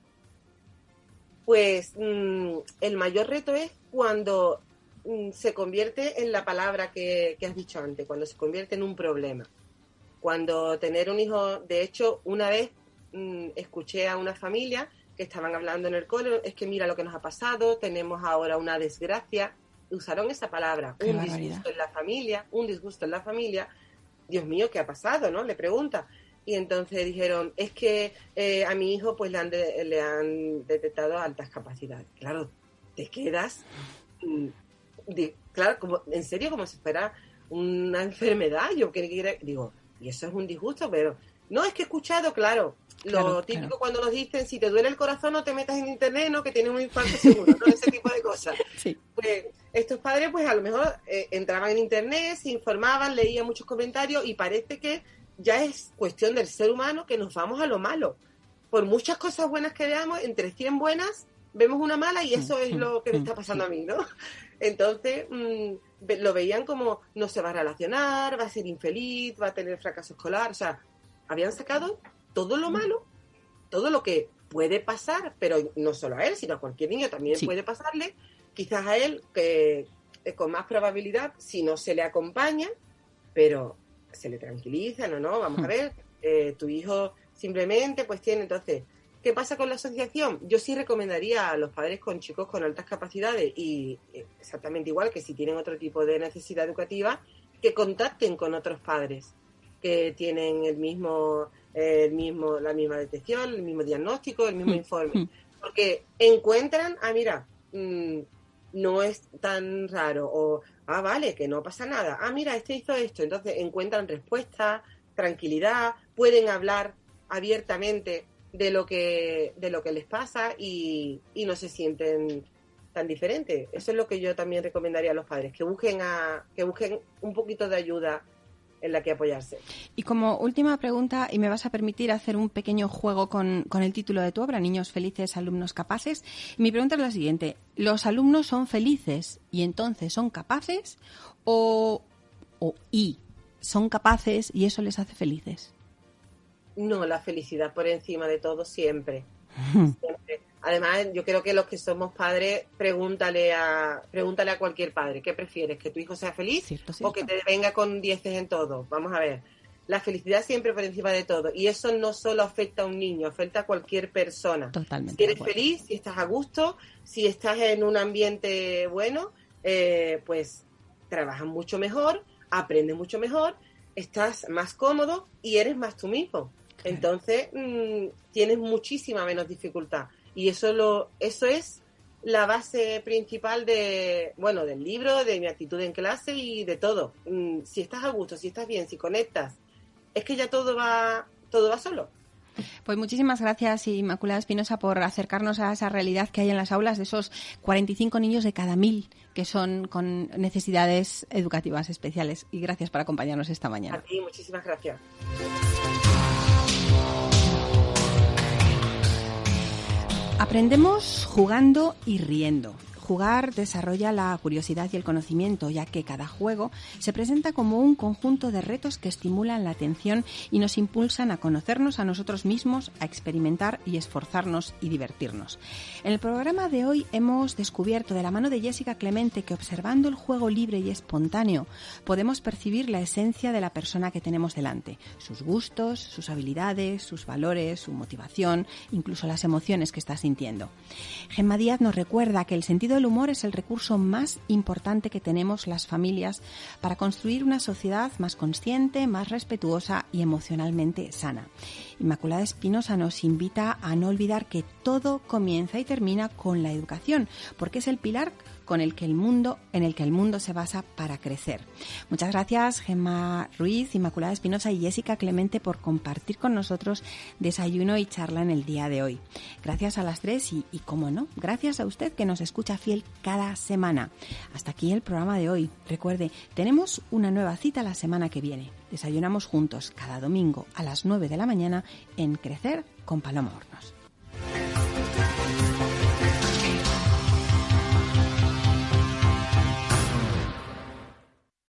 pues mm, el mayor reto es cuando mm, se convierte en la palabra que, has dicho antes, cuando se convierte en un problema. Cuando tener un hijo, de hecho, una vez mm, escuché a una familia que estaban hablando en el cole, es que mira lo que nos ha pasado, tenemos ahora una desgracia, usaron esa palabra, un disgusto en la familia, un disgusto en la familia, Dios mío, ¿qué ha pasado? ¿No? Le pregunta y entonces dijeron, es que eh, a mi hijo pues le han, le han detectado altas capacidades. Claro, te quedas, mm, claro, como, en serio, como si fuera una enfermedad. Yo que digo, y eso es un disgusto, pero no es que he escuchado, claro, lo típico cuando nos dicen, si te duele el corazón no te metas en internet, no, que tienes un infarto seguro, ¿no? Ese tipo de cosas. Pues estos padres pues a lo mejor eh, entraban en internet, se informaban, leían muchos comentarios y parece que ya es cuestión del ser humano que nos vamos a lo malo. Por muchas cosas buenas que veamos, entre 100 buenas, vemos una mala y eso es lo que me está pasando a mí, ¿no? Entonces, mm, lo veían como no se va a relacionar, va a ser infeliz, va a tener fracaso escolar, o sea, habían sacado todo lo malo, todo lo que puede pasar, pero no solo a él, sino a cualquier niño también puede pasarle, quizás a él que con más probabilidad si no se le acompaña, pero se le tranquiliza, no, no, vamos a ver, eh, tu hijo simplemente pues tiene, entonces, ¿qué pasa con la asociación? Yo sí recomendaría a los padres con chicos con altas capacidades y eh, exactamente igual que si tienen otro tipo de necesidad educativa, que contacten con otros padres que tienen el mismo, el mismo, la misma detección, el mismo diagnóstico, el mismo hmm. informe, hmm. porque encuentran, ah, mira, mm, no es tan raro o ah, vale, que no pasa nada, ah, mira, este hizo esto, entonces encuentran respuesta, tranquilidad, pueden hablar abiertamente de lo que, de lo que les pasa y, y no se sienten tan diferentes. Eso es lo que yo también recomendaría a los padres, que busquen, a, que busquen un poquito de ayuda en la que apoyarse. Y como última pregunta, y me vas a permitir hacer un pequeño juego con, con, el título de tu obra, Niños felices, alumnos capaces. Mi pregunta es la siguiente, ¿los alumnos son felices y entonces son capaces o, o y son capaces y eso les hace felices? No, la felicidad por encima de todo siempre. siempre. Además, yo creo que los que somos padres, pregúntale a, pregúntale a cualquier padre, ¿qué prefieres? ¿Que tu hijo sea feliz o que te venga con dieces en todo? Vamos a ver. La felicidad siempre por encima de todo. Y eso no solo afecta a un niño, afecta a cualquier persona. Totalmente. Si eres feliz, si estás a gusto, si estás en un ambiente bueno, eh, pues trabajas mucho mejor, aprendes mucho mejor, estás más cómodo y eres más tú mismo. Entonces, mm, tienes muchísima menos dificultad. Y eso, lo, eso es la base principal de, bueno, del libro, de mi actitud en clase y de todo. Mm, si estás a gusto, si estás bien, si conectas, es que ya todo va, todo va solo. Pues muchísimas gracias, Inmaculada Espinosa, por acercarnos a esa realidad que hay en las aulas de esos 45 niños de cada mil que son con necesidades educativas especiales. Y gracias por acompañarnos esta mañana. A ti, muchísimas gracias. Aprendemos jugando y riendo. Jugar desarrolla la curiosidad y el conocimiento, ya que cada juego se presenta como un conjunto de retos que estimulan la atención y nos impulsan a conocernos a nosotros mismos, a experimentar y esforzarnos y divertirnos. En el programa de hoy hemos descubierto de la mano de Jessica Clemente que observando el juego libre y espontáneo podemos percibir la esencia de la persona que tenemos delante, sus gustos, sus habilidades, sus valores, su motivación, incluso las emociones que está sintiendo. Gemma Díaz nos recuerda que el sentido el humor es el recurso más importante que tenemos las familias para construir una sociedad más consciente, más respetuosa y emocionalmente sana. Inmaculada Espinosa nos invita a no olvidar que todo comienza y termina con la educación, porque es el pilar con el que el mundo, en el que el mundo se basa para crecer. Muchas gracias, Gemma Ruiz, Inmaculada Espinosa y Jessica Clemente por compartir con nosotros desayuno y charla en el día de hoy. Gracias a las tres y, y como no, gracias a usted que nos escucha fiel cada semana. Hasta aquí el programa de hoy. Recuerde, tenemos una nueva cita la semana que viene. Desayunamos juntos cada domingo a las 9 de la mañana en Crecer con Paloma Hornos.